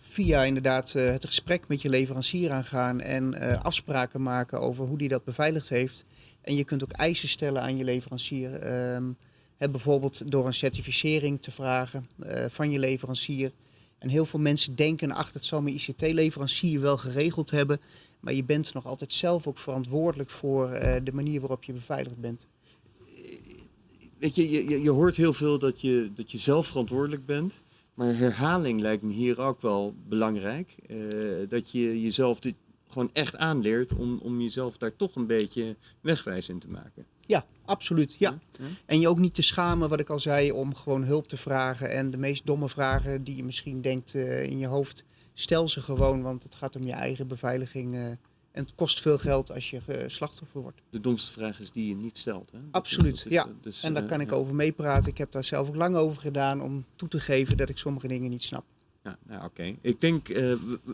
via inderdaad eh, het gesprek met je leverancier aangaan en eh, afspraken maken over hoe die dat beveiligd heeft. En je kunt ook eisen stellen aan je leverancier. Ehm, bijvoorbeeld door een certificering te vragen eh, van je leverancier. En heel veel mensen denken, ach, dat zal mijn ICT-leverancier wel geregeld hebben. Maar je bent nog altijd zelf ook verantwoordelijk voor eh, de manier waarop je beveiligd bent. Weet je, je, je- hoort heel veel dat je, dat je zelf verantwoordelijk bent. Maar herhaling lijkt me hier ook wel belangrijk. Eh, dat je jezelf dit gewoon echt aanleert om, om jezelf daar toch een beetje wegwijs in te maken. Ja, absoluut. Ja. Ja? En je ook niet te schamen, wat ik al zei, om gewoon hulp te vragen. En de meest domme vragen die je misschien denkt eh, in je hoofd, stel ze gewoon, want het gaat om je eigen beveiliging. eh, en het kost veel geld als je eh, slachtoffer wordt. De domste vraag is die je niet stelt. Hè? Absoluut, is, ja. dus, En daar kan ik over meepraten. Ik heb daar zelf ook lang over gedaan om toe te geven dat ik sommige dingen niet snap. Ja, nou, oké. Ik denk,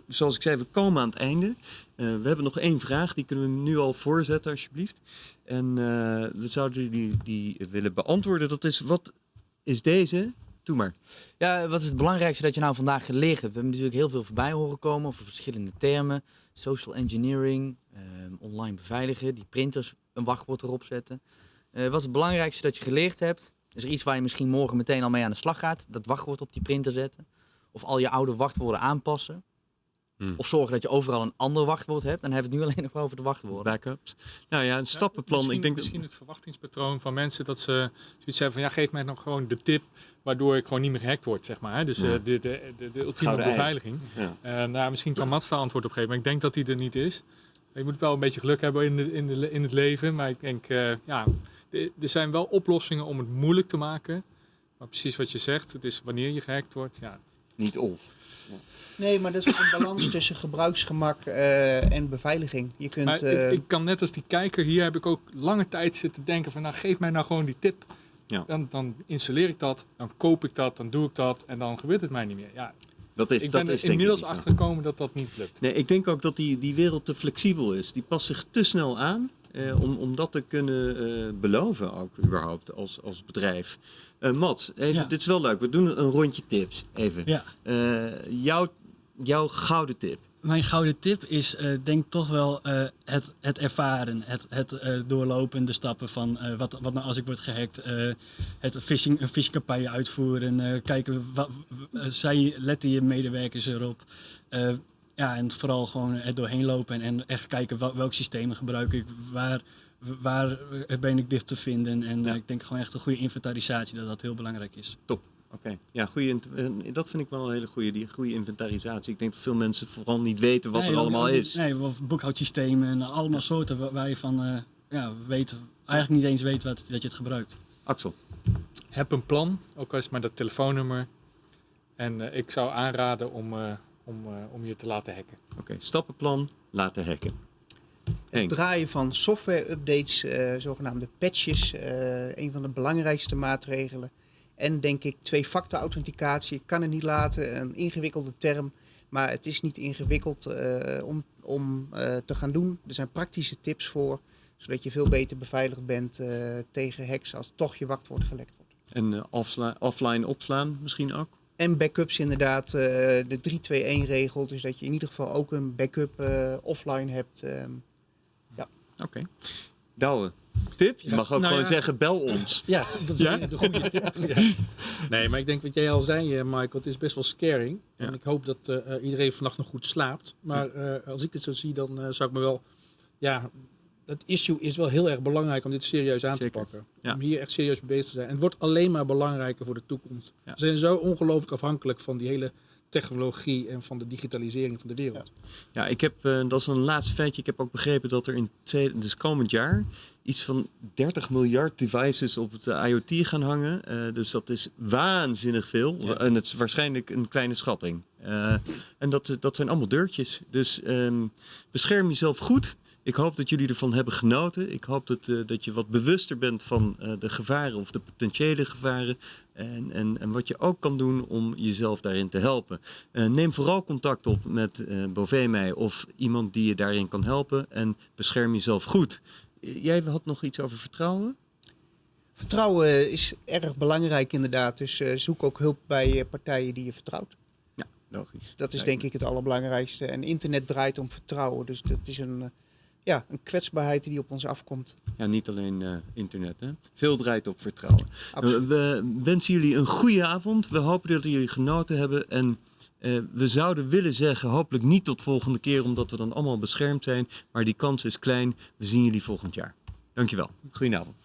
zoals ik zei, we komen aan het einde. We hebben nog één vraag, die kunnen we nu al voorzetten alsjeblieft. En eh, we zouden die, die willen beantwoorden. Dat is, wat is deze? Doe maar. Ja, wat is het belangrijkste dat je nou vandaag geleerd hebt? We hebben natuurlijk heel veel voorbij horen komen over verschillende termen. Social engineering, ehm, online beveiligen, die printers een wachtwoord erop zetten. Eh, wat is het belangrijkste dat je geleerd hebt? Is er iets waar je misschien morgen meteen al mee aan de slag gaat? Dat wachtwoord op die printer zetten? Of al je oude wachtwoorden aanpassen? Hmm. Of zorgen dat je overal een ander wachtwoord hebt? Dan hebben we het nu alleen nog over de wachtwoorden. Backups. Nou ja, een stappenplan. Misschien, ik denk dat- misschien het verwachtingspatroon van mensen dat ze zoiets hebben van ja, geef mij nog gewoon de tip waardoor ik gewoon niet meer gehackt word, zeg maar. hè. Dus Ja. eh, de, de, de, de ultieme Gouden ei. beveiliging. Ja. Eh, nou, misschien kan Mats daar antwoord op geven, maar ik denk dat die er niet is. Je moet wel een beetje geluk hebben in, de, in, de, in het leven, maar ik denk, eh, ja, er zijn wel oplossingen om het moeilijk te maken. Maar precies wat je zegt, het is wanneer je gehackt wordt, ja, Niet of. Nee, maar dat is ook een balans tussen gebruiksgemak eh, en beveiliging. Je kunt, Maar eh, ik, ik kan net als die kijker, hier heb ik ook lange tijd zitten denken van nou geef mij nou gewoon die tip. Ja. Dan, dan installeer ik dat, dan koop ik dat, dan doe ik dat en dan gebeurt het mij niet meer. Ja, Dat is, ik dat ben er is denk ik inmiddels niet zo. achter gekomen dat dat niet lukt. Nee, ik denk ook dat die, die wereld te flexibel is. Die past zich te snel aan eh, om, om dat te kunnen eh, beloven ook überhaupt als, als bedrijf. Eh Mats, even, Ja. dit is wel leuk. We doen een rondje tips. Even. Ja. Eh, jouw, jouw gouden tip. Mijn gouden tip is, eh, denk toch wel eh, het, het ervaren, het, het eh, doorlopen, de stappen van wat, wat nou als ik word gehackt, eh, het phishing, een phishingcampagne uitvoeren, kijken, wat, zij, letten je medewerkers erop. Ja, en vooral gewoon er doorheen lopen en, en echt kijken wel, welk systemen gebruik ik, waar, waar ben ik dicht te vinden. En Ja. ik denk gewoon echt een goede inventarisatie, dat dat heel belangrijk is. Oké, ja, goede, eh, dat vind ik wel een hele goede, die goede inventarisatie. Ik denk dat veel mensen vooral niet weten wat Nee, er allemaal is. Nee, boekhoudsystemen en allemaal soorten waar, je van eh, ja, weet, eigenlijk niet eens weet wat, dat je het gebruikt. Axel, Heb een plan, ook al is het maar dat telefoonnummer. En eh, ik zou aanraden om, eh, om, eh, om je te laten hacken. oké, stappenplan, laten hacken. Het draaien van software-updates, eh, zogenaamde patches, eh, een van de belangrijkste maatregelen. En denk ik twee-factor authenticatie. Ik kan het niet laten, een ingewikkelde term. Maar het is niet ingewikkeld eh, om, om eh, te gaan doen. Er zijn praktische tips voor, zodat je veel beter beveiligd bent eh, tegen hacks als toch je wachtwoord gelekt wordt. en offline opslaan misschien ook? En backups inderdaad, de 3-2-1-regel. Dus dat je in ieder geval ook een backup offline hebt. ehm. Oké. Douwe, tip? Je Ja, mag ook nou gewoon ja. zeggen, bel ons. Ja, dat is Ja? de goede tip. Ja. Nee, maar ik denk wat jij al zei, eh, Michael, het is best wel scaring. Ja. En ik hoop dat eh, eh, iedereen vannacht nog goed slaapt. Maar eh, als ik dit zo zie, dan eh, zou ik me wel... Ja, dat issue is wel heel erg belangrijk om dit serieus aan Zeker. te pakken. Ja. Om hier echt serieus mee bezig te zijn. En het wordt alleen maar belangrijker voor de toekomst. Ja. We zijn zo ongelooflijk afhankelijk van die hele technologie en van de digitalisering van de wereld. Ja, ik heb, eh, dat is een laatste feitje. Ik heb ook begrepen dat er in twee, dus komend jaar iets van 30 miljard devices op het eh, IoT gaan hangen. Eh, dus dat is waanzinnig veel. Ja. En het is waarschijnlijk een kleine schatting. En dat, dat zijn allemaal deurtjes. Dus ehm, bescherm jezelf goed. Ik hoop dat jullie ervan hebben genoten. Ik hoop dat, eh, dat je wat bewuster bent van eh, de gevaren of de potentiële gevaren. En, en, en wat je ook kan doen om jezelf daarin te helpen. Eh, neem vooral contact op met eh Bové mij of iemand die je daarin kan helpen. En bescherm jezelf goed. Jij had nog iets over vertrouwen? Vertrouwen is erg belangrijk inderdaad. Dus zoek ook hulp bij partijen die je vertrouwt. Logisch. Dat is denk ik het allerbelangrijkste. En internet draait om vertrouwen. Dus dat is een, ja, een kwetsbaarheid die op ons afkomt. Ja, niet alleen eh, internet. Hè? Veel draait op vertrouwen. Absoluut. We wensen jullie een goede avond. We hopen dat jullie genoten hebben. En eh, we zouden willen zeggen, hopelijk niet tot volgende keer, omdat we dan allemaal beschermd zijn. Maar die kans is klein. We zien jullie volgend jaar. Dankjewel. Goedenavond.